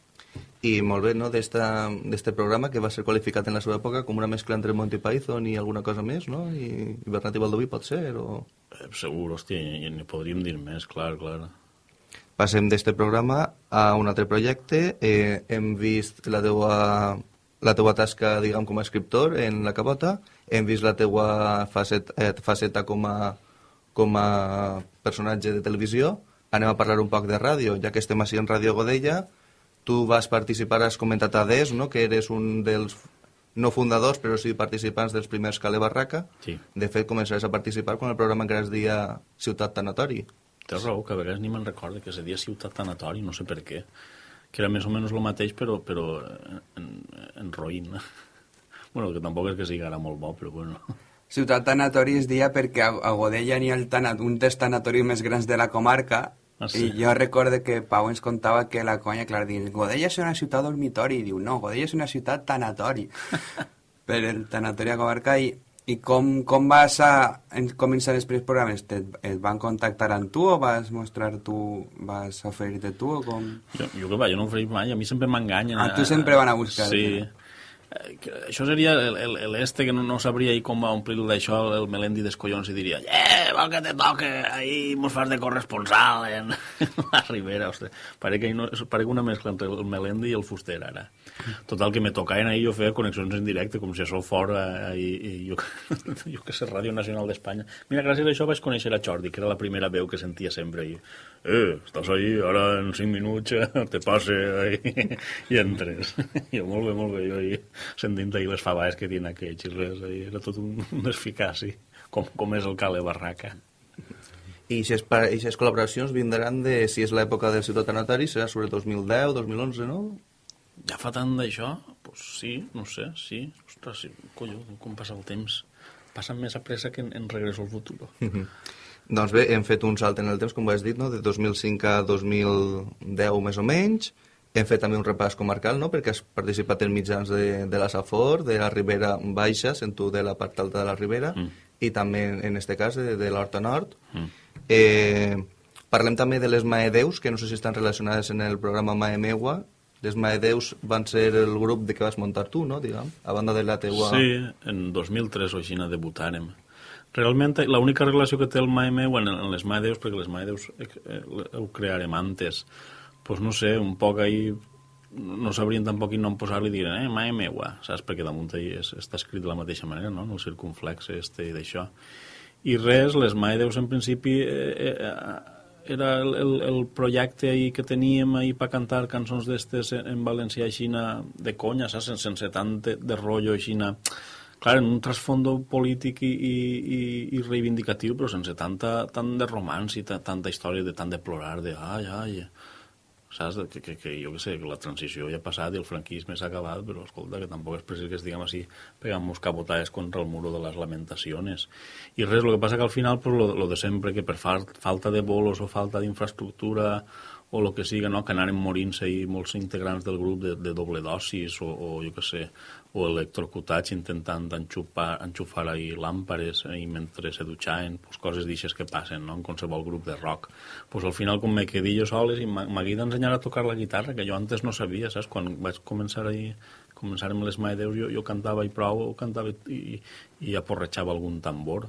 Speaker 3: I molt bé, no?, d'este programa que va ser qualificat en la seva època com una mescla entre Monty Python i alguna cosa més, no? I, i Bernat i Baldoví pot ser, o...?
Speaker 5: Eh, segur, hòstia, i ni podríem dir més, clar, clar.
Speaker 3: Passem d'este programa a un altre projecte. Eh, hem vist la teua, la teua tasca, diguem, com a escriptor en la Cabota, hem vist la teua faceta, eh, faceta com a, com a personatge de televisió, anem a parlar un poc de ràdio, ja que estem així en Ràdio Godella, Tu vas participar, has comentat a DES, no? que eres un dels no fundadors, però sí participants dels primers Cale Barraca.
Speaker 5: Sí.
Speaker 3: De fet, començaràs a participar quan el programa encara es dia Ciutat Tanatori.
Speaker 5: Tens raó, que a vegades ni me'n recorda que se dia Ciutat Tanatori, no sé per què. Que era més o menys el mateix, però, però en, en roïn. bueno, que tampoc és que sigui ara molt bo, però bueno.
Speaker 4: Ciutat Tanatori es dia perquè a Godella n'hi ha el tanat, un dels tanatoris més grans de la comarca
Speaker 5: Ah, sí?
Speaker 4: I jo recorde que Pau ens contava que la conya, clar, dins Godella és una ciutat dormitori, i diu, no, Godella és una ciutat tanatori, per el tanatori a comarca, i, i com, com vas a en, començar els primers programes? Te, et van contactar amb tu o vas mostrar tu, vas oferir-te tu o com?
Speaker 5: Jo, jo va, jo no faig mai, a mi sempre m'enganyen.
Speaker 4: Ah, tu sempre van a buscar-te.
Speaker 5: Sí. Eh, Això seria l'este que no, no sabria ahir com va omplir d'això el Melendi dels collons i diria eh, vol que te toque, ahir mos fas de corresponsal en la Ribera, ostres. Pare que, no, pare que una mescla entre el Melendi i el Fuster, ara. Total, que me tocaven ahir jo feia connexions en directe, com si això fora i, i jo, jo que sé, Ràdio Nacional d'Espanya. Mira, gràcies a això vaig conèixer a Jordi, que era la primera veu que sentia sempre ahir. Eh, estàs ahí, ara en cinc minuts eh, te passe ahí, i entres. jo, molt bé, molt bé, jo ahir sentint ahir les faves que tenen aquells i res, ahir era tot un, un desficaci, com, com és el Cale Barraca.
Speaker 3: I aquestes col·laboracions vindran de, si és l'època del Ciutat Anatari, serà sobre 2010, 2011, no?
Speaker 5: Ja fa tant d'això? Pues sí, no sé, sí. Ostres, sí, colló, com passa el temps. Passa més a pressa que en, en Regreso al Futuro.
Speaker 3: Doncs bé, hem fet un salt en el temps, com has dit, no? de 2005 a 2010 més o menys. Hem fet també un repàs comarcal, no? perquè has participat en mitjans de, de la Safor, de la Ribera Baixa, sent tu de la part alta de la Ribera,
Speaker 5: Mm.
Speaker 3: i també, en este cas, de, de l'Horta Nord.
Speaker 5: Mm.
Speaker 3: Eh, parlem també de les Maedeus, que no sé si estan relacionades en el programa Maemeua. Les Maedeus van ser el grup de que vas muntar tu, no?, diguem, a banda de la teua...
Speaker 5: Sí, en 2003 o així debutàrem. Realment, l'única relació que té el Maemeu en, en les Maedeus, perquè les Maedeus eh, eh, ho crearem antes, pues no sé, un poc ahí no sabrien tampoc quin nom posar-li i diuen, eh, Maemeua, saps? Perquè damunt ahí és, està escrit de la mateixa manera, no?, en el circunflex este i d'això. I res, les Maedeus en principi eh, eh, era el, el, el projecte ahí que teníem ahí per cantar cançons d'estes en, en valencià aixina de conya, saps? Sense, tant de, de rotllo aixina clar, en un trasfondo polític i, i, i, reivindicatiu, però sense tanta, tant de romans i ta, tanta història de tant de plorar, de ai, ai, saps? Que, que, que jo què sé, que la transició ja ha passat i el franquisme s'ha acabat, però escolta, que tampoc és precís que estiguem així pegant-nos capotades contra el muro de les lamentacions. I res, el que passa que al final, pues, lo, lo de sempre, que per fal, falta de bolos o falta d'infraestructura o el que siga, no? que anaren morint-se molts integrants del grup de, de doble dosis o, o jo què sé, o electrocutats intentant enxufar, enxufar ahí làmpares eh, i mentre se dutxaven, pues, coses d'aixes que passen no? en qualsevol grup de rock. Pues, al final, com me quedé jo soles i m'hagué d'ensenyar a tocar la guitarra, que jo antes no sabia, saps? Quan vaig començar ahí, començar amb les Maedeus, jo, jo cantava i prou, o cantava i, i aporretxava algun tambor.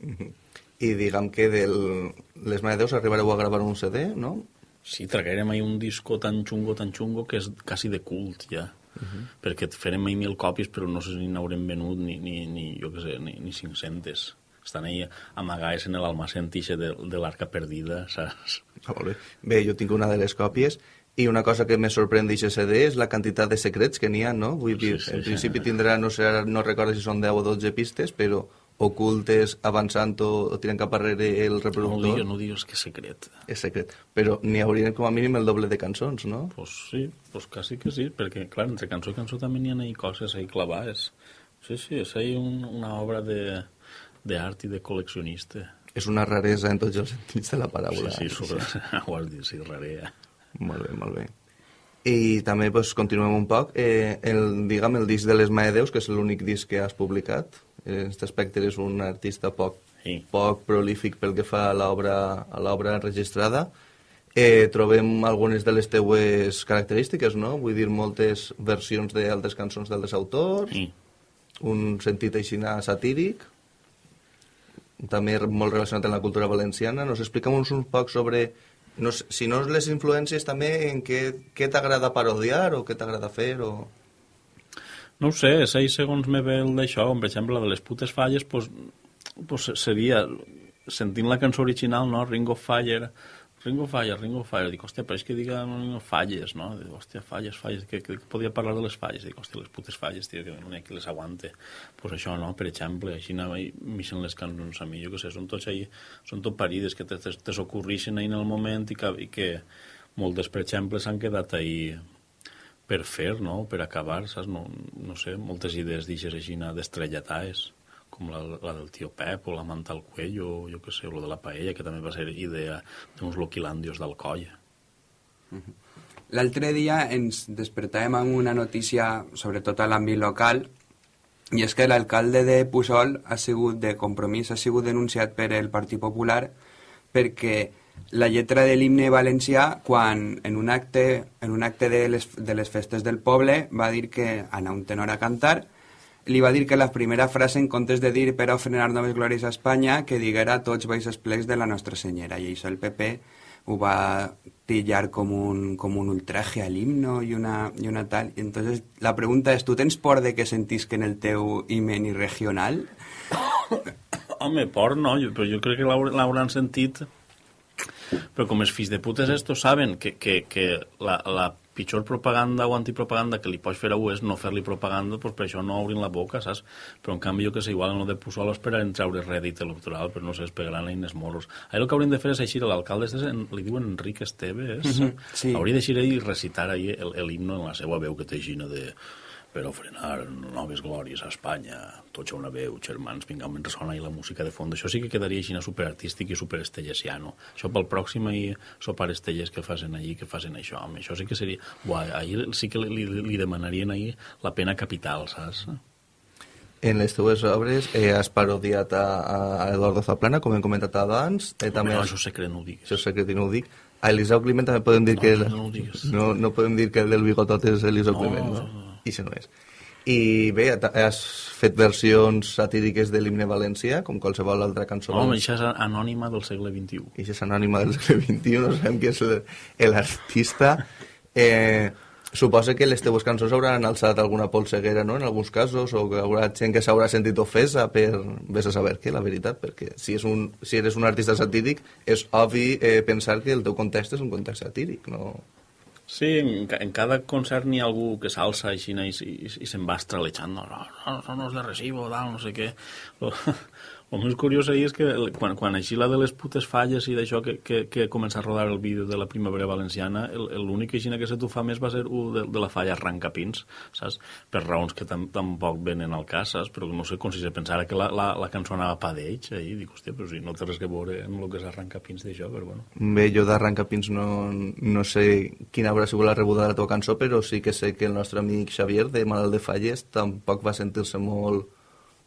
Speaker 3: I diguem que del... les Maedeus arribareu a gravar un CD, no?
Speaker 5: Sí, traguérem ahí un disco tan xungo, tan xungo, que és quasi de cult, ja. Uh -huh. perquè farem ahí mil còpies, però no sé si n'haurem venut ni, ni, ni, jo què sé, ni, ni 500. Estan ahí amagades en l'almacén tixe de, de l'arca perdida, saps?
Speaker 3: Molt bé. bé, jo tinc una de les còpies i una cosa que me sorprèn d'aquest CD és la quantitat de secrets que n'hi ha, no? Vull dir,
Speaker 5: sí,
Speaker 3: en
Speaker 5: sí.
Speaker 3: principi tindrà, no sé, no recordo si són 10 o 12 pistes, però ocultes, avançant o, o tirant cap arrere el
Speaker 5: No
Speaker 3: reproductor,
Speaker 5: digues, no digues que és secret.
Speaker 3: és secret. Però n'hi haurien com a mínim el doble de cançons, no?
Speaker 5: Pues sí, pues quasi que sí, perquè, clar, entre cançó i cançó també n'hi ha ahí coses ahí clavades. Sí, sí, és ahí un, una obra de d'art i de col·leccionista.
Speaker 3: És una raresa en tots els sentits de la paraula.
Speaker 5: Sí, sí, sobre... ho has dit, sí, rarea.
Speaker 3: Molt bé, molt bé. I també pues, continuem un poc. Eh, el, diguem, el disc de les Maedeus, que és l'únic disc que has publicat. En aquest aspecte eres un artista poc,
Speaker 5: Sí.
Speaker 3: poc prolífic pel que fa a l'obra a l'obra enregistrada. Eh, trobem algunes de les teues característiques, no? Vull dir, moltes versions d'altres cançons d'altres autors,
Speaker 5: Sí.
Speaker 3: un sentit així satíric, també molt relacionat amb la cultura valenciana. Nos explica'm uns un poc sobre, no si no les influències també, en què, què t'agrada parodiar o què t'agrada fer o...
Speaker 5: No ho sé, és ahí segons me ve el d'això, com per exemple la de les putes falles, pues, pues seria, sentint la cançó original, no? Ring of Fire, Ring of Fire, Ring of Fire, dic, hòstia, però és que diga of Falles, no? Dic, hòstia, falles, falles, que, que, que podia parlar de les falles, dic, hòstia, les putes falles, tio, que no hi ha qui les aguante. Pues això, no? Per exemple, així anava i m'ixen les cançons a mi, jo què sé, són tots ahí, són tot parides que te, te, te s'ocorrixen ahí en el moment i que, i que moltes, per exemple, s'han quedat ahí per fer, no? per acabar, saps? No, no sé, moltes idees d'ixes així d'estrellatades, com la, la del tio Pep o la manta al cuello, jo què sé, o de la paella, que també va ser idea d'uns loquilandios d'Alcoi.
Speaker 4: L'altre dia ens despertàvem amb una notícia, sobretot a l'àmbit local, i és que l'alcalde de Pusol ha sigut de compromís, ha sigut denunciat per el Partit Popular perquè la lletra de l'himne valencià, quan en un acte, en un acte de, les, de les festes del poble va dir que anar un tenor a cantar, li va dir que la primera frase, en comptes de dir per ofrenar noves glòries a Espanya, que diguera tots baix esplecs de la Nostra Senyera. I això el PP ho va tillar com un, com un ultraje al himno i una, i una tal. I entonces la pregunta és, tu tens por de que sentisquen el teu himne regional?
Speaker 5: Home, por no, però jo crec que l'hau- l'hauran sentit però com els fills de putes estos saben que, que, que la, la pitjor propaganda o antipropaganda que li pots fer a un és no fer-li propaganda, doncs per això no obrin la boca, saps? Però en canvi jo que sé, igual en lo de Pusol esperaren treure rèdit electoral, però no sé, es pegaran eines morros. Ahí el que haurien de fer és eixir a l'alcalde, li diuen Enric Esteve, és?
Speaker 4: sí.
Speaker 5: Hauria d'eixir i recitar ahí el, el himno en la seva veu que té xina de per ofrenar noves glòries a Espanya, tots una veu, germans, vinga, mentre sona ahí la música de fons. Això sí que quedaria així superartístic i superestellesiano. Això pel pròxim ahir sopar estelles que facin allí, que facin això, home, això sí que seria... Buah, ahir sí que li, li, li demanarien ahir la pena capital, saps?
Speaker 3: En les teues obres eh, has parodiat a, a Eduardo Zaplana, com hem comentat abans. Eh, també
Speaker 5: no, això secret no ho diguis.
Speaker 3: Això secret i no ho dic. A Eliseu Climent també podem dir
Speaker 5: No,
Speaker 3: que...
Speaker 5: no, no
Speaker 3: no, no podem dir que el del bigotot és Eliseu
Speaker 5: No,
Speaker 3: Climent, no?
Speaker 5: no.
Speaker 3: I això no és. I bé, has fet versions satíriques de l'himne valencià, com qualsevol altra cançó.
Speaker 5: Home, això és anònima del segle XXI.
Speaker 3: i és anònima del segle XXI, no sabem qui és l'artista. Eh, suposa que les teves cançons hauran alçat alguna polseguera, no?, en alguns casos, o que haurà gent que s'haurà sentit ofesa per... Vés a saber què, la veritat, perquè si, és un, si eres un artista satíric, és obvi eh, pensar que el teu context és un context satíric, no...
Speaker 5: Sí, en, en cada concert n'hi ha algú que s'alça així i, i, i se'n va estralejant, no, no, no, són els de recibo, tal, no sé què. Lo més curiós ahir és que el- quan, quan així la de les putes falles i d'això que, que, que comença a rodar el vídeo de la primavera valenciana, el- el- l'únic així que se t'ho fa més va ser un de, de la falla Arrancapins, saps? Per raons que tam, tampoc venen al cas, saps? Però no sé com si se pensara que la, la, la cançó anava pa d'ells, ahir, dic, hòstia, però si no té res que veure amb el que és Arrancapins d'això, però bueno.
Speaker 3: Bé, jo d'Arrancapins no, no sé quina haurà sigut la rebuda de la teva cançó, però sí que sé que el nostre amic Xavier, de Malalt de Falles, tampoc va sentir-se molt,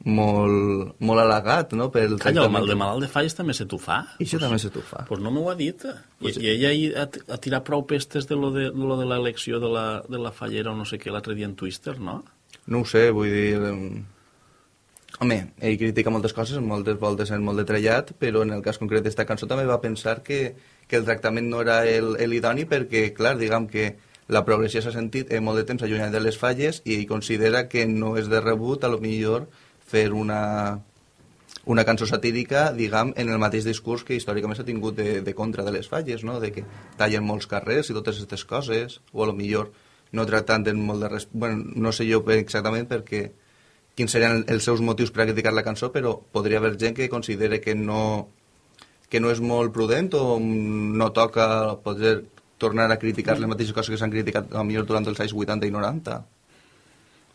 Speaker 3: molt, molt halagat, no?, pel
Speaker 5: Calla, el de malalt de falles també se t'ho fa.
Speaker 3: I això també se t'ho fa.
Speaker 5: Pues no m'ho ha dit. I,
Speaker 3: Pues-
Speaker 5: I ella hi ha, ha tirat prou pestes de lo de, de, lo de l'elecció de, la, de la fallera o no sé què l'altre dia en Twister, no?
Speaker 3: No ho sé, vull dir... Home, ell critica moltes coses, moltes voltes en molt de trellat, però en el cas concret d'esta cançó també va pensar que, que el tractament no era el, el idoni perquè, clar, diguem que la progressió s'ha sentit eh, molt de temps allunyat de les falles i considera que no és de rebut, a lo millor, fer una, una cançó satírica, diguem, en el mateix discurs que històricament s'ha tingut de, de contra de les falles, no? de que tallen molts carrers i totes aquestes coses, o a lo millor no tractant en molt de res... Bueno, no sé jo exactament perquè quins serien els seus motius per a criticar la cançó, però podria haver gent que considere que no, que no és molt prudent o no toca poder tornar a criticar les mateixes coses que s'han criticat a millor durant els anys 80 i 90.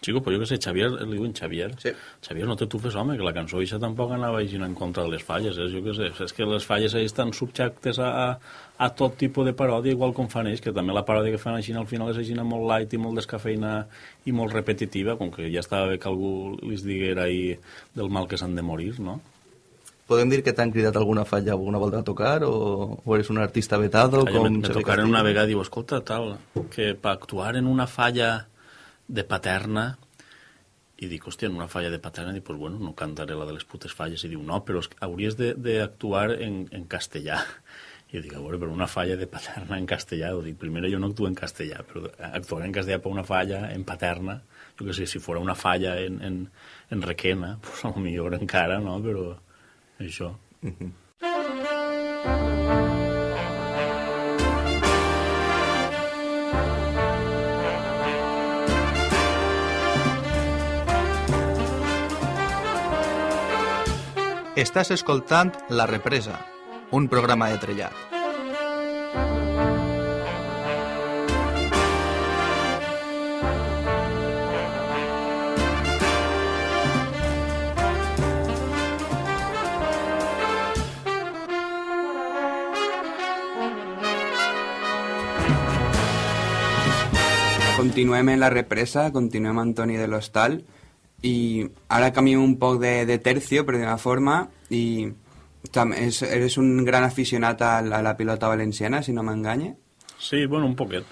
Speaker 5: Chico, però jo que sé, Xavier, li diuen Xavier.
Speaker 3: Sí.
Speaker 5: Xavier, no te tufes, home, que la cançó això tampoc anava així en contra de les falles, eh? jo que sé. És que les falles ahí estan subjectes a, a, tot tipus de paròdia, igual com fan ells, que també la paròdia que fan així al final és així molt light i molt descafeïna i molt repetitiva, com que ja estava bé que algú li diguera ahí del mal que s'han de morir, no?
Speaker 3: Podem dir que t'han cridat alguna falla alguna volta a tocar o, o eres un artista vetado?
Speaker 5: Allò
Speaker 3: com
Speaker 5: me, me tocaren una vegada i diu, escolta, tal, que per actuar en una falla de paterna i dic, hòstia, en una falla de paterna, dic, pues bueno, no cantaré la de les putes falles. I diu, no, però hauries d'actuar en, en castellà. I dic, a veure, però una falla de paterna en castellà, dic, primer jo no actuo en castellà, però actuar en castellà per una falla en paterna, jo que sé, si fora una falla en, en, en requena, pues a lo millor encara, no?, però això.
Speaker 3: Estàs escoltant La Represa, un programa de Trellat.
Speaker 4: continuem en la represa, continuem Antoni de l'Hostal i ara canviem un poc de, de tercio, per dir forma, i tam, és, eres un gran aficionat a, la- a la pilota valenciana, si no m'enganye.
Speaker 5: Sí, bueno, un poquet.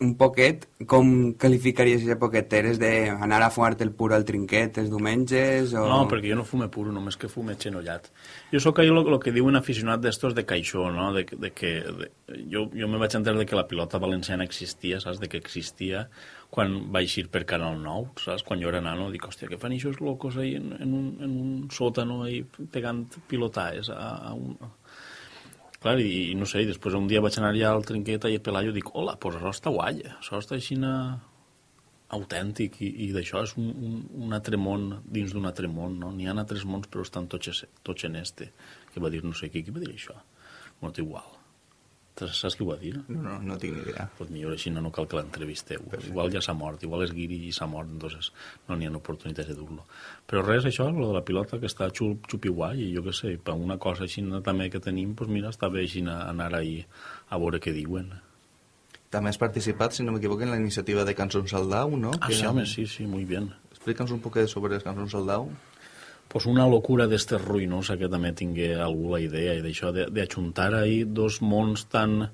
Speaker 4: Un poquet, com qualificaries aquest poquet? Eres d'anar a fumar-te el puro al trinquet els diumenges? O...
Speaker 5: No, perquè jo no fume puro, només que fume xenollat. Jo sóc allò el que diuen aficionat d'estos de caixó, no? De, de que, de, jo, jo me vaig entendre de que la pilota valenciana existia, saps? De que existia quan va eixir per Canal 9, saps? Quan jo era nano, dic, hòstia, què fan eixos locos ahí en, en, un, en un sòtano ahí pegant pilotaes a, a un... Clar, i, i no sé, i després un dia vaig anar allà al trinquet i a Pelayo dic, hola, pues això està guai, això està així autèntic i, i d'això és un, un, un altre món dins d'un altre món, no? N'hi ha altres mons però estan tots, tots en este. Que va dir no sé qui, qui va dir això? Té igual. Saps qui ho va dir?
Speaker 3: No, no, no tinc ni idea.
Speaker 5: Pues millor així no, no cal que l'entrevisteu. Igual ja s'ha mort, igual és guiri i s'ha mort, entonces no n'hi ha oportunitats de dur-lo. Però res, això, lo de la pilota, que està xup, xupi guai, i jo què sé, per una cosa així també que tenim, pues mira, està bé així anar ahí a veure què diuen.
Speaker 3: També has participat, si no m'equivoco, en la iniciativa de Cançons al Dau, no?
Speaker 5: Ah,
Speaker 3: Que-
Speaker 5: sí, home, sí, sí, muy bien.
Speaker 3: Explica'ns un poc sobre les Cançons al Dau.
Speaker 5: Pues una locura d'este ruïnosa que també tingué algú la idea i d'això d'ajuntar ahí dos mons tan,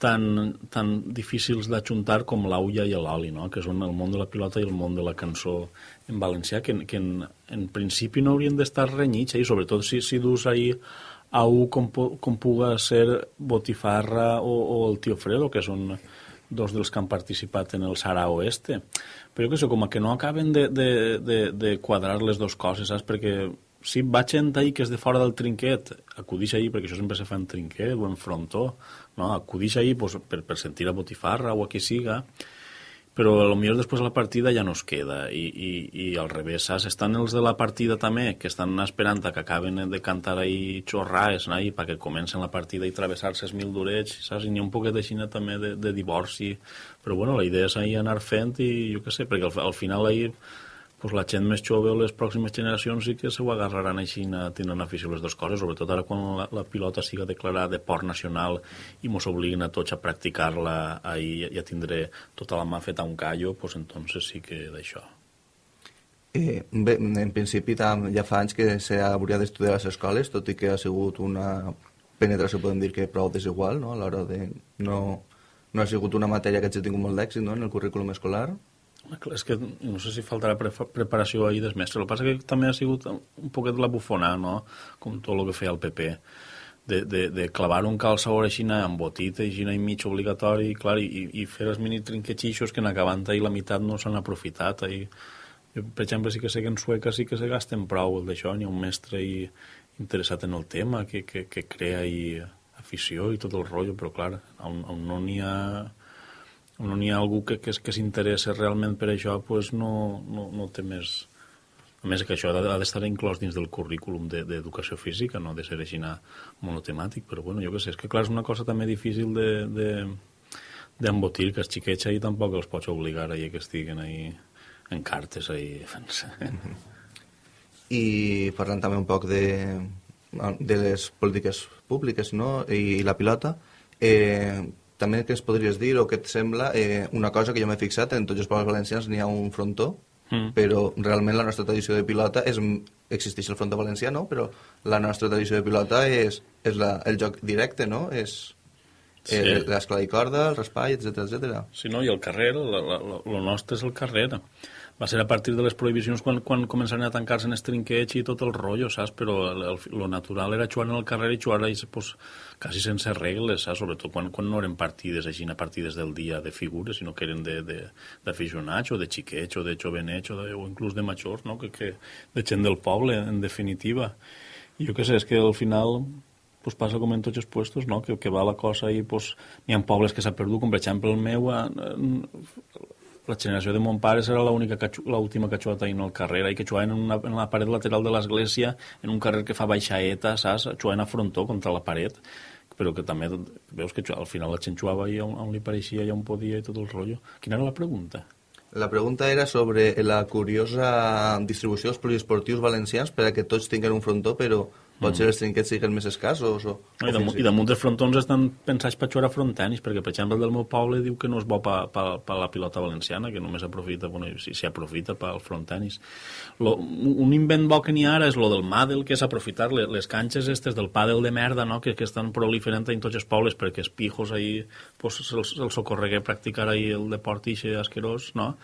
Speaker 5: tan, tan difícils d'ajuntar com l'aulla i l'oli, no? que són el món de la pilota i el món de la cançó en valencià, que, que en, en principi no haurien d'estar renyits, eh? i sobretot si, si dus ahí a un com, com puga ser Botifarra o, o el Tio Fredo, que són dos dels que han participat en el Sara Oeste. Però què sé, com que no acaben de, de, de, de quadrar les dues coses, saps? Perquè si va gent ahí que és de fora del trinquet, acudix ahí, perquè això sempre se fa en trinquet o en frontó, no? acudix ahí pues, per, per sentir a Botifarra o a qui siga, però millor després de la partida ja no es queda i, i, i al revés, saps? Estan els de la partida també, que estan esperant que acaben de cantar ahí xorraes? I perquè comencen la partida i travessar-se els mil durets, saps? I n'hi ha un poquet així també de, de divorci, però bueno, la idea és ahí anar fent i jo què sé, perquè al, al final ahí pues la gent més jove o les pròximes generacions sí que se ho agarraran així a tindran afició les dues coses, sobretot ara quan la, la pilota siga declarada de port nacional i mos obliguin a tots a practicar-la i a tindre tota la mà feta un callo, pues entonces sí que d'això.
Speaker 3: Eh, bé, en principi ja fa anys que s'hauria d'estudiar a les escoles, tot i que ha sigut una penetració, podem dir que prou desigual, no? a l'hora de... No, no ha sigut una matèria que hagi tingut molt d'èxit no? en el currículum escolar.
Speaker 5: És que no sé si faltarà pre preparació ahir des mestre. El que passa que també ha sigut un poquet la bufona, no? Com tot el que feia el PP. De, de, de clavar un calçador així amb botita i i mig obligatori, clar, i, i fer els mini trinquetxixos que en acabant ahir la meitat no s'han aprofitat. Ahir, jo, per exemple, sí que sé que en Sueca sí que se gasten prou el d'això, n'hi ha un mestre i, interessat en el tema, que, que, que crea i afició i tot el rotllo, però clar, on, on no n'hi ha no n'hi ha algú que, que, que s'interessa realment per això, pues no, no, no té més... A més que això ha de- d'estar inclòs dins del currículum de- d'educació física, no de ser així monotemàtic, però bueno, jo què sé, és que clar, és una cosa també difícil de, de, que els xiquets ahí tampoc els pots obligar ahí que estiguen ahí en cartes ahí fent-se.
Speaker 3: I parlant també un poc de, de les polítiques públiques no? I, la pilota, eh, també què es podries dir o què et sembla eh, una cosa que jo m'he fixat, en tots els pobles valencians n'hi ha un frontó,
Speaker 5: Mm.
Speaker 3: però realment la nostra tradició de pilota és, existeix el frontó valencià, no? però la nostra tradició de pilota és, és la, el joc directe, no? És
Speaker 5: Sí.
Speaker 3: eh, l'escla i corda, el raspall, etc etc.
Speaker 5: Sí, no? I el carrer, el nostre és el carrer. Va ser a partir de les prohibicions quan, quan començaren a tancar-se en els trinquets i tot el rotllo, saps? Però el, el, lo natural era jugar en el carrer i jugar ahí, pues, quasi sense regles, saps? Sobretot quan, quan no eren partides així, partides del dia de figures, sinó que eren d'aficionats o de xiquets o de jovenets o, de, o inclús de majors, no? Que, que, de gent del poble, en definitiva. I jo què sé, és que al final pues passa com en tots els puestos, no? que, que va la cosa i pues, n'hi ha pobles que s'ha perdut, com per exemple el meu, a, a, la generació de mon pare que, l'última que ha jugat en el carrer, i que jugaven en, una, en la paret lateral de l'església, en un carrer que fa baixaeta, saps? Jugaven a frontó contra la paret, però que també veus que al final la gent jugava i on, on li pareixia i on podia i tot el rotllo. Quina era la pregunta?
Speaker 3: La pregunta era sobre la curiosa distribució dels poliesportius valencians per a que tots tinguin un frontó, però Potser els trinquets siguin més escassos o...
Speaker 5: No, I, damunt, I damunt dels frontons estan pensats per jugar a frontenis, perquè, per exemple, el del meu poble diu que no és bo per pa, pa, pa la pilota valenciana, que només aprofita, bueno, si s'hi aprofita pel frontenis. Lo, un invent bo que n'hi ha ara és lo del màdel, que és aprofitar les, les canxes estes del pàdel de merda, no?, que, que estan proliferant en tots els pobles, perquè els pijos ahí, pues, se'ls se socorregué practicar ahí el deport ixe asquerós, no?,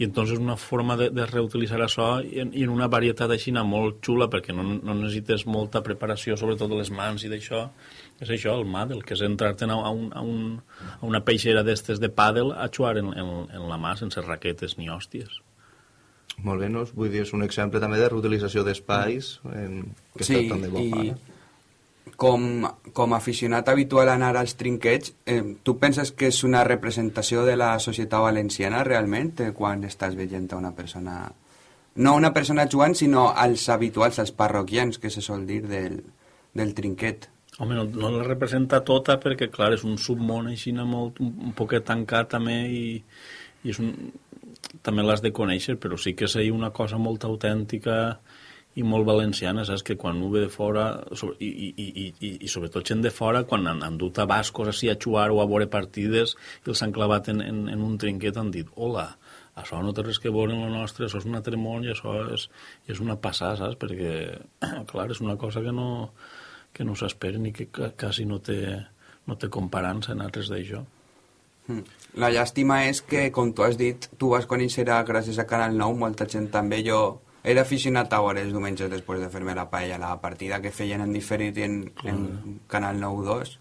Speaker 5: i entonces una forma de, de reutilitzar això i en, i en una varietat així molt xula perquè no, no necessites molta preparació sobretot de les mans i d'això és això, el màdel, que és entrar-te'n a, un, a, un, a una peixera d'estes de pàdel a jugar en, en, en la mà sense raquetes ni hòsties
Speaker 3: molt bé, no? vull dir, és un exemple també de reutilització d'espais en... que
Speaker 4: sí,
Speaker 3: està tan de bo
Speaker 4: i com, com aficionat habitual a anar als trinquets, eh, tu penses que és una representació de la societat valenciana realment eh, quan estàs veient a una persona... No una persona jugant, sinó als habituals, als parroquians, que se sol dir del, del trinquet.
Speaker 5: Home, no, no la representa tota perquè, clar, és un submón així molt, un poquet tancat també i, i és un, també l'has de conèixer, però sí que és una cosa molt autèntica i molt valenciana, saps? Que quan ho ve de fora, i, i, i, i, i sobretot gent de fora, quan han, han dut a bascos així a jugar o a veure partides i els han clavat en, en, en un trinquet, han dit, hola, això no té res que veure amb el nostre, això és un matrimoni, i això és, és una passada, saps? Perquè, clar, és una cosa que no, que no s'espera ni que quasi no té, no té comparança en altres d'això.
Speaker 4: Hmm. La llàstima és que, com tu has dit, tu vas conèixer gràcies a Canal 9, molta gent també, jo era aficionat a veure els diumenges després de fer-me la paella, la partida que feien en diferit en, en Canal 9-2.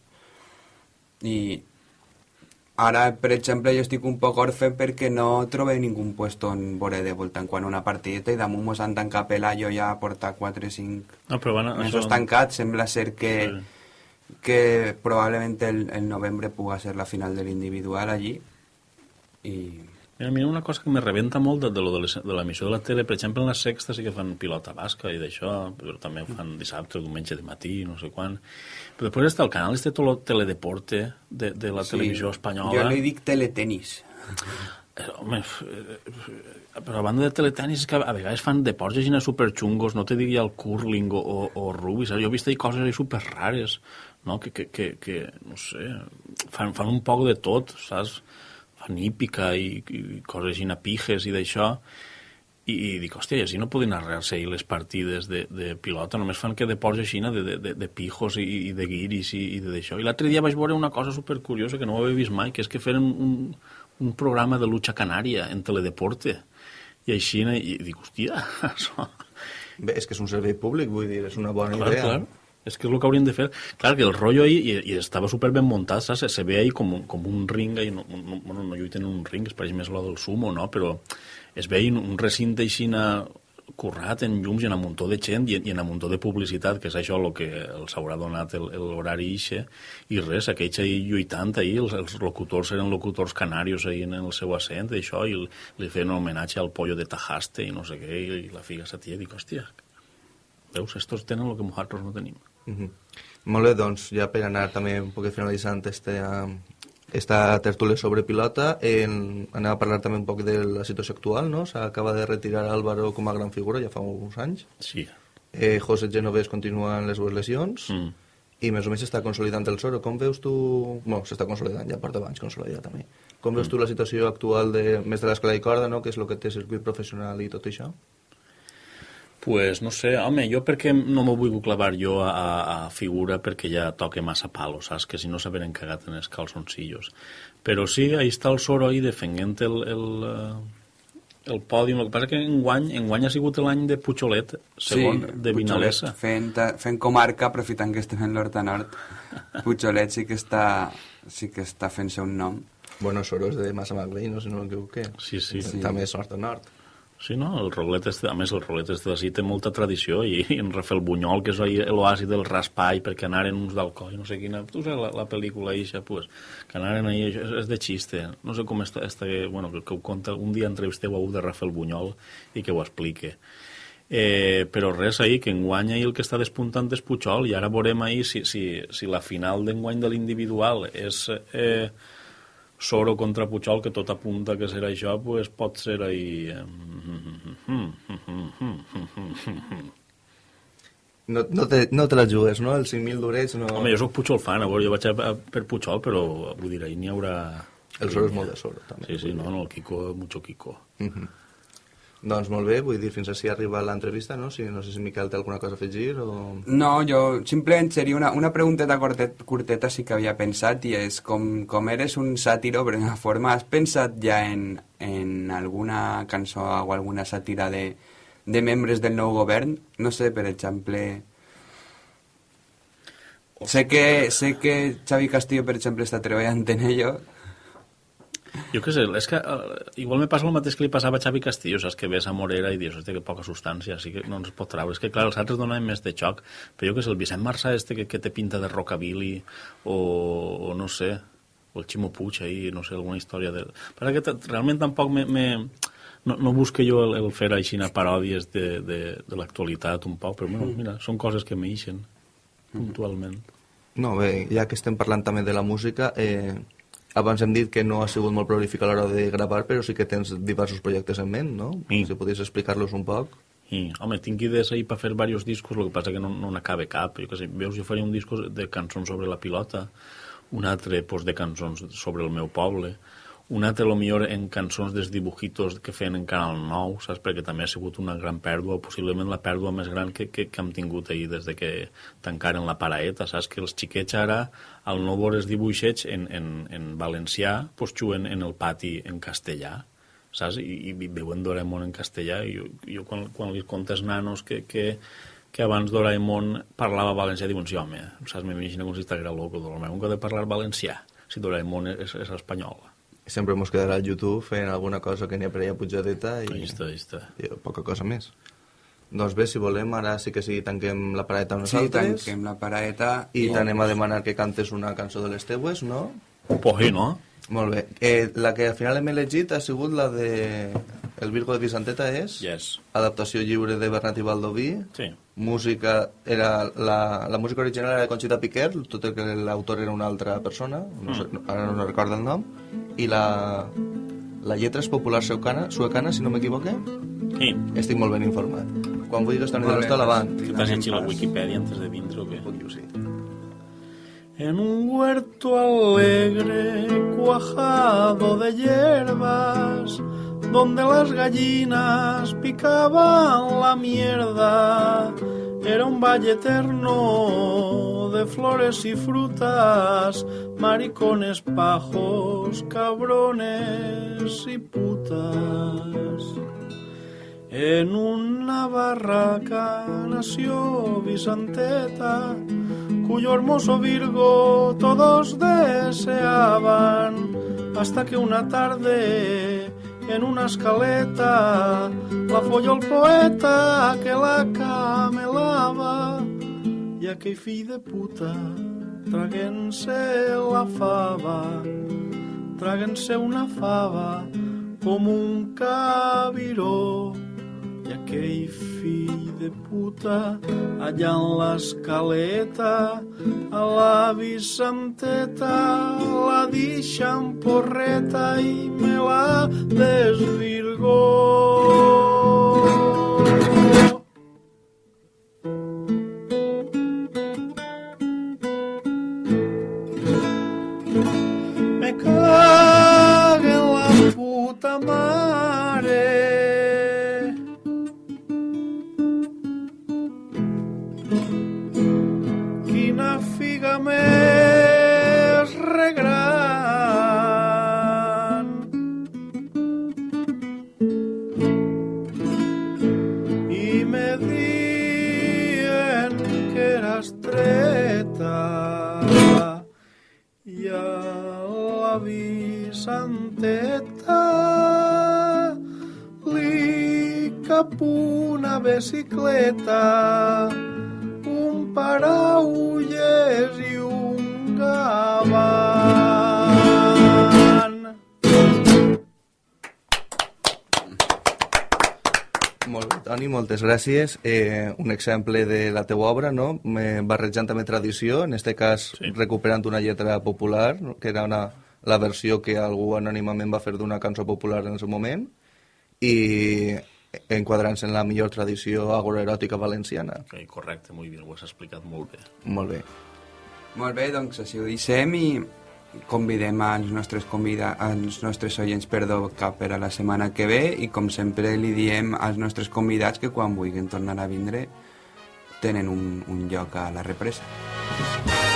Speaker 4: I ara, per exemple, jo estic un poc orfe perquè no trobo ningú puesto en veure de voltant quan una partida i damunt mos han tancat pela, jo ja porta 4 o 5
Speaker 5: no, però bueno,
Speaker 4: mesos això... tancats, sembla ser que, sí. que probablement el, el novembre puga ser la final de l'individual allí i
Speaker 5: Mira, mira, una cosa que me rebenta molt de, de, lo de, les, de l'emissió de la tele, per exemple, en la sexta sí que fan pilota basca i d'això, però també ho fan dissabte o diumenge de matí, no sé quan. Però després està el canal este tot el teledeporte de, de la sí, televisió espanyola.
Speaker 4: Jo li dic teletenis.
Speaker 5: Eh, home, eh, però a banda de teletenis que a vegades fan deports així superxungos, no te diria el curling o, o, o rugby, saps? Jo he vist coses així super rares, no? Que, que, que, que no sé, fan, fan un poc de tot, saps? Fan hípica i, i coses així, pijes i d'això, i, i dic, hòstia, i així no poden arreglar-se ahir les partides de, de pilota, només fan que de ports així, de, de, de, de pijos i, i de guiris i, i d'això. I l'altre dia vaig veure una cosa supercuriosa que no ho havia vist mai, que és que feren un, un programa de lucha canària en teledeporte. I així, i dic, hòstia, això...
Speaker 3: Bé, és que és un servei públic, vull dir, és una bona
Speaker 5: clar,
Speaker 3: idea.
Speaker 5: Clar. És que és el que haurien de fer. Clar, que el rotllo ahí, i, i estava super ben muntat, saps? Se ve ahí com, com un ring, ahí, no, no, bueno, no lluiten en un ring, es pareix més lo del sumo, no? Però es veia un recinte així currat en llums i en un muntó de gent i, i en un muntó de publicitat, que és això el que els haurà donat l'horari ixe, i res, aquells ahí lluitant ahí, els, els locutors eren locutors canarios ahí en el seu accent, i això, i li feien un homenatge al pollo de Tajaste i no sé què, i, i la figa sa tia, dic, hòstia, veus, estos tenen el que nosaltres no tenim.
Speaker 3: -huh. Molt bé, doncs, ja per anar també un poc finalitzant este, uh, esta tertúlia sobre pilota, en, anem a parlar també un poc de la situació actual, no? S'acaba de retirar Álvaro com a gran figura, ja fa uns anys.
Speaker 5: Sí.
Speaker 3: Eh, José Genovés continua en les dues lesions. Mm. I més o menys s'està consolidant el Soro. Com veus tu... Bueno, s'està consolidant, ja porta abans consolidat també. Com veus mm. tu la situació actual de, més de l'escola i corda, no? que és el que té circuit professional i tot això?
Speaker 5: Pues no sé, home, jo perquè no m'ho vull clavar jo a, a figura perquè ja toque massa palo, saps? Que si no s'haveren cagat en els calzoncillos. Però sí, ahí està el Soro ahí defendent el, el, eh, el pòdium. El que passa que enguany, enguany ha sigut l'any de Pujolet, segon, sí, de Vinalesa.
Speaker 4: Fent, fent comarca, aprofitant que estem en l'Horta Nord, Pujolet sí que està, sí que està fent-se un nom.
Speaker 3: Bueno, Soro és de Massamagrell, no sé si no m'equivoqué.
Speaker 5: Sí, sí. sí.
Speaker 3: També és Nord Nord.
Speaker 5: Sí, no? El rolet este, a més, el rolet este d'ací té molta tradició i, i en Rafael Bunyol, que és l'oasi del raspall perquè anaren uns d'alcohol i no sé quina... Tu saps la, la pel·lícula eixa, pues, que anaren ahí, és, és de xiste. No sé com està, està bueno, que, que ho conta, un dia entrevisteu a un de Rafael Bunyol i que ho explique. Eh, però res ahir, que enguany ahir el que està despuntant és Puigol i ara veurem ahir si, si, si la final d'enguany de l'individual és... Eh, Soro contra Puigol, que tot apunta que serà això, pues pot ser ahí...
Speaker 3: No, no, te, no te la jugues, no? Els 5.000 d'orets no...
Speaker 5: Home, jo sóc Puigol fan, a veure, jo vaig a, a, per Puigol, però vull dir, ahir n'hi haurà...
Speaker 3: El soro és molt de soro, també.
Speaker 5: Sí, sí, no, no, el Kiko, mucho Kiko.
Speaker 3: Doncs molt bé, vull dir, fins així arriba l'entrevista, no? Si, no sé si Miquel té alguna cosa a afegir o...
Speaker 4: No, jo simplement seria una, una pregunteta curtet, curteta sí que havia pensat i és com, com eres un sàtiro, per una forma, has pensat ja en, en alguna cançó o alguna sàtira de, de membres del nou govern? No sé, per exemple... Sé que, sé que Xavi Castillo, per exemple, està treballant en ello.
Speaker 5: Jo què sé, és que uh, igual me passa el mateix que li passava a Xavi Castillo, saps que ves a Morera i dius, hòstia, que poca substància, així que no ens pot treure. És que, clar, els altres donaven més de xoc, però jo què sé, el Vicent Marçà este que, que té pinta de rockabilly, o, o no sé, o el Ximo Puig ahí, no sé, alguna història de... Però que realment tampoc me... me no, no busque jo el, el fer així paròdies de, de, de l'actualitat un poc, però bueno, mira, són coses que m'eixen puntualment.
Speaker 3: No, bé, ja que estem parlant també de la música, eh, abans hem dit que no ha sigut molt prolífic a l'hora de gravar, però sí que tens diversos projectes en ment, no?
Speaker 5: Sí.
Speaker 3: Si podies explicar-los un poc.
Speaker 5: I, home, tinc idees ahir per fer diversos discos, el que passa que no, no n'acabe cap. Jo que sé, veus, jo faria un disco de cançons sobre la pilota, un altre pues, de cançons sobre el meu poble, un altre, lo millor, en cançons dels dibujitos que feien en Canal 9, saps? Perquè també ha sigut una gran pèrdua, possiblement la pèrdua més gran que, que, que hem tingut ahir des de que tancaren la paraeta, saps? Que els xiquets ara, al no veure els dibuixets en, en, en valencià, pues, juguen en el pati en castellà, saps? I, i veuen Doraemon en castellà i jo, jo quan, quan li contes nanos que, que, que abans Doraemon parlava valencià diuen, sí home, saps? M'imagino com si estiguera loco Doraemon que ha de parlar valencià si Doraemon és, és espanyol
Speaker 3: Sempre mos quedarà al YouTube fent alguna cosa que n'hi ha per allà pujadeta i,
Speaker 5: ahí està, ahí està
Speaker 3: i poca cosa més. Doncs bé, si volem, ara sí que sí, tanquem la pareta amb
Speaker 4: Sí,
Speaker 3: nosaltres
Speaker 4: tanquem la paraeta
Speaker 3: i t'anem a demanar que cantes una cançó de les teues, no?
Speaker 5: pues sí, no?
Speaker 3: Molt bé. Eh, la que al final hem elegit ha sigut la de El Virgo de Vicenteta és
Speaker 5: Yes.
Speaker 3: adaptació lliure de Bernat i Baldoví
Speaker 5: Sí.
Speaker 3: música era la, la música original era de Conchita Piquer tot i que l'autor era una altra persona no sé, no, ara no recordo el nom i la, la lletra és popular suecana, suecana si no m'equivoque
Speaker 5: Sí.
Speaker 3: estic molt ben informat quan vulguis Toni de
Speaker 4: Molt bé,
Speaker 3: l'Hoste avant
Speaker 5: Que t'has llegit la Wikipedia antes de vindre o què?
Speaker 3: sí.
Speaker 5: En un huerto alegre, cuajado de hierbas, donde las gallinas picaban la mierda, era un valle eterno de flores y frutas, maricones, pajos, cabrones y putas. En una barraca nació Vicenteta, cuyo hermoso Virgo todos deseaban, hasta que una tarde en una escaleta la folló el poeta que la camelava i aquell fill de puta traguent-se la fava traguent-se una fava com un cabiró i aquell fill de puta allà en l'escaleta a la Vicenteta la deixa en porreta i me la desvirgó. Bicicleta un paraulles i un gavant.
Speaker 3: Molt bé, Toni, moltes gràcies. Eh, un exemple de la teua obra, no? Me, barrejant també tradició, en este cas
Speaker 5: Sí.
Speaker 3: recuperant una lletra popular, que era una, la versió que algú anònimament va fer d'una cançó popular en el seu moment, i enquadrant-se en la millor tradició agroeròtica valenciana.
Speaker 5: Okay, correcte, molt bé, ho has explicat molt bé.
Speaker 3: Molt bé.
Speaker 4: Molt bé, doncs així ho deixem i convidem als nostres, convida als nostres oients perdó, cap per a la setmana que ve i com sempre li diem als nostres convidats que quan vulguin tornar a vindre tenen un, un lloc a la represa.